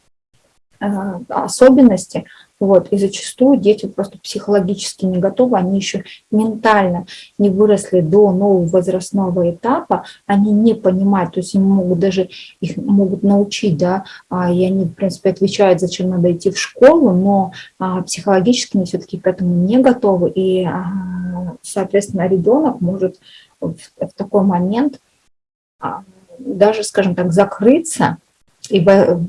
особенности. Вот, и зачастую дети просто психологически не готовы, они еще ментально не выросли до нового возрастного этапа, они не понимают, то есть им могут даже, их могут научить, да, а, и они, в принципе, отвечают, зачем надо идти в школу, но а, психологически они все-таки к этому не готовы, и, а, соответственно, ребенок может в, в такой момент даже, скажем так, закрыться, и в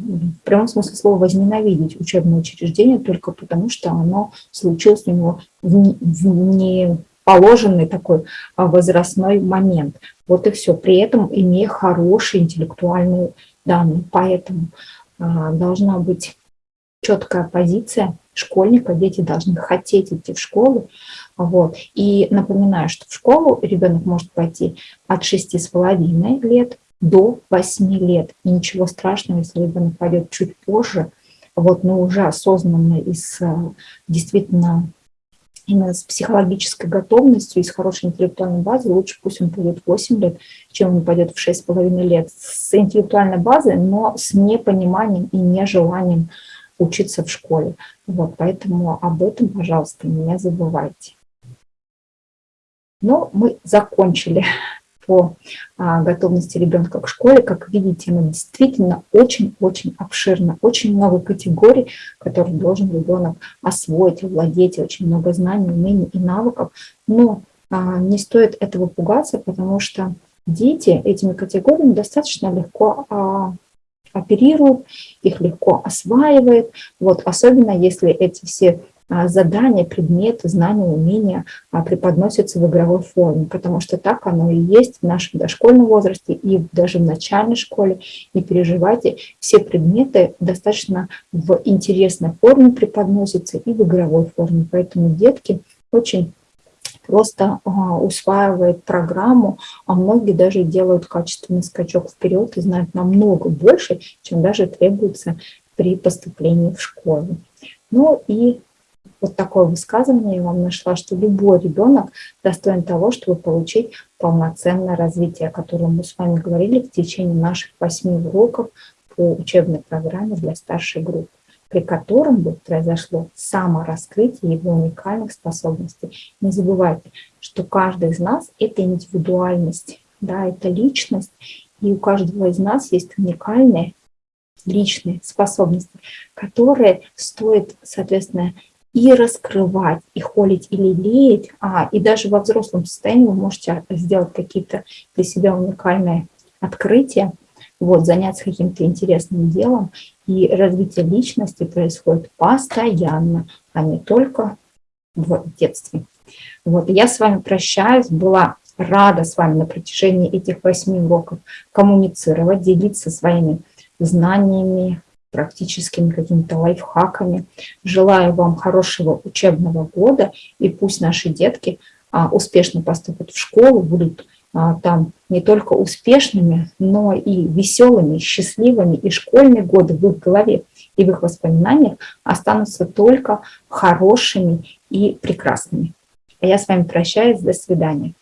прямом смысле слова возненавидеть учебное учреждение только потому, что оно случилось у него в неположенный такой а, возрастной момент. Вот и все. При этом имея хорошие интеллектуальные данные. Поэтому а, должна быть четкая позиция школьника, дети должны хотеть идти в школу. Вот. И напоминаю, что в школу ребенок может пойти от 6,5 лет до 8 лет. И ничего страшного, если ребенок пойдет чуть позже, вот, но уже осознанно и с действительно именно с психологической готовностью и с хорошей интеллектуальной базой, лучше пусть он пойдет 8 лет, чем он пойдет в 6,5 лет. С интеллектуальной базой, но с непониманием и нежеланием учиться в школе. Вот, поэтому об этом, пожалуйста, не забывайте. Ну, мы закончили по а, готовности ребенка к школе. Как видите, она действительно очень-очень обширна, очень много категорий, которые должен ребенок освоить, овладеть, очень много знаний, умений и навыков. Но а, не стоит этого пугаться, потому что дети этими категориями достаточно легко а, оперируют, их легко осваивают. Вот, особенно если эти все задания, предметы, знания, умения а, преподносятся в игровой форме, потому что так оно и есть в нашем дошкольном возрасте и даже в начальной школе. Не переживайте, все предметы достаточно в интересной форме преподносятся и в игровой форме, поэтому детки очень просто а, усваивают программу, а многие даже делают качественный скачок вперед и знают намного больше, чем даже требуется при поступлении в школу. Ну и вот такое высказывание я вам нашла, что любой ребенок достоин того, чтобы получить полноценное развитие, о котором мы с вами говорили в течение наших восьми уроков по учебной программе для старшей группы, при котором бы произошло самораскрытие его уникальных способностей. Не забывайте, что каждый из нас – это индивидуальность. да, это личность, и у каждого из нас есть уникальные личные способности, которые стоит, соответственно, и раскрывать, и холить, и лелеять, а, и даже во взрослом состоянии вы можете сделать какие-то для себя уникальные открытия, вот, заняться каким-то интересным делом, и развитие личности происходит постоянно, а не только в детстве. Вот, я с вами прощаюсь, была рада с вами на протяжении этих восьми уроков коммуницировать, делиться своими знаниями, практическими какими-то лайфхаками. Желаю вам хорошего учебного года, и пусть наши детки а, успешно поступят в школу, будут а, там не только успешными, но и веселыми, счастливыми, и школьные годы в их голове и в их воспоминаниях останутся только хорошими и прекрасными. А я с вами прощаюсь, до свидания.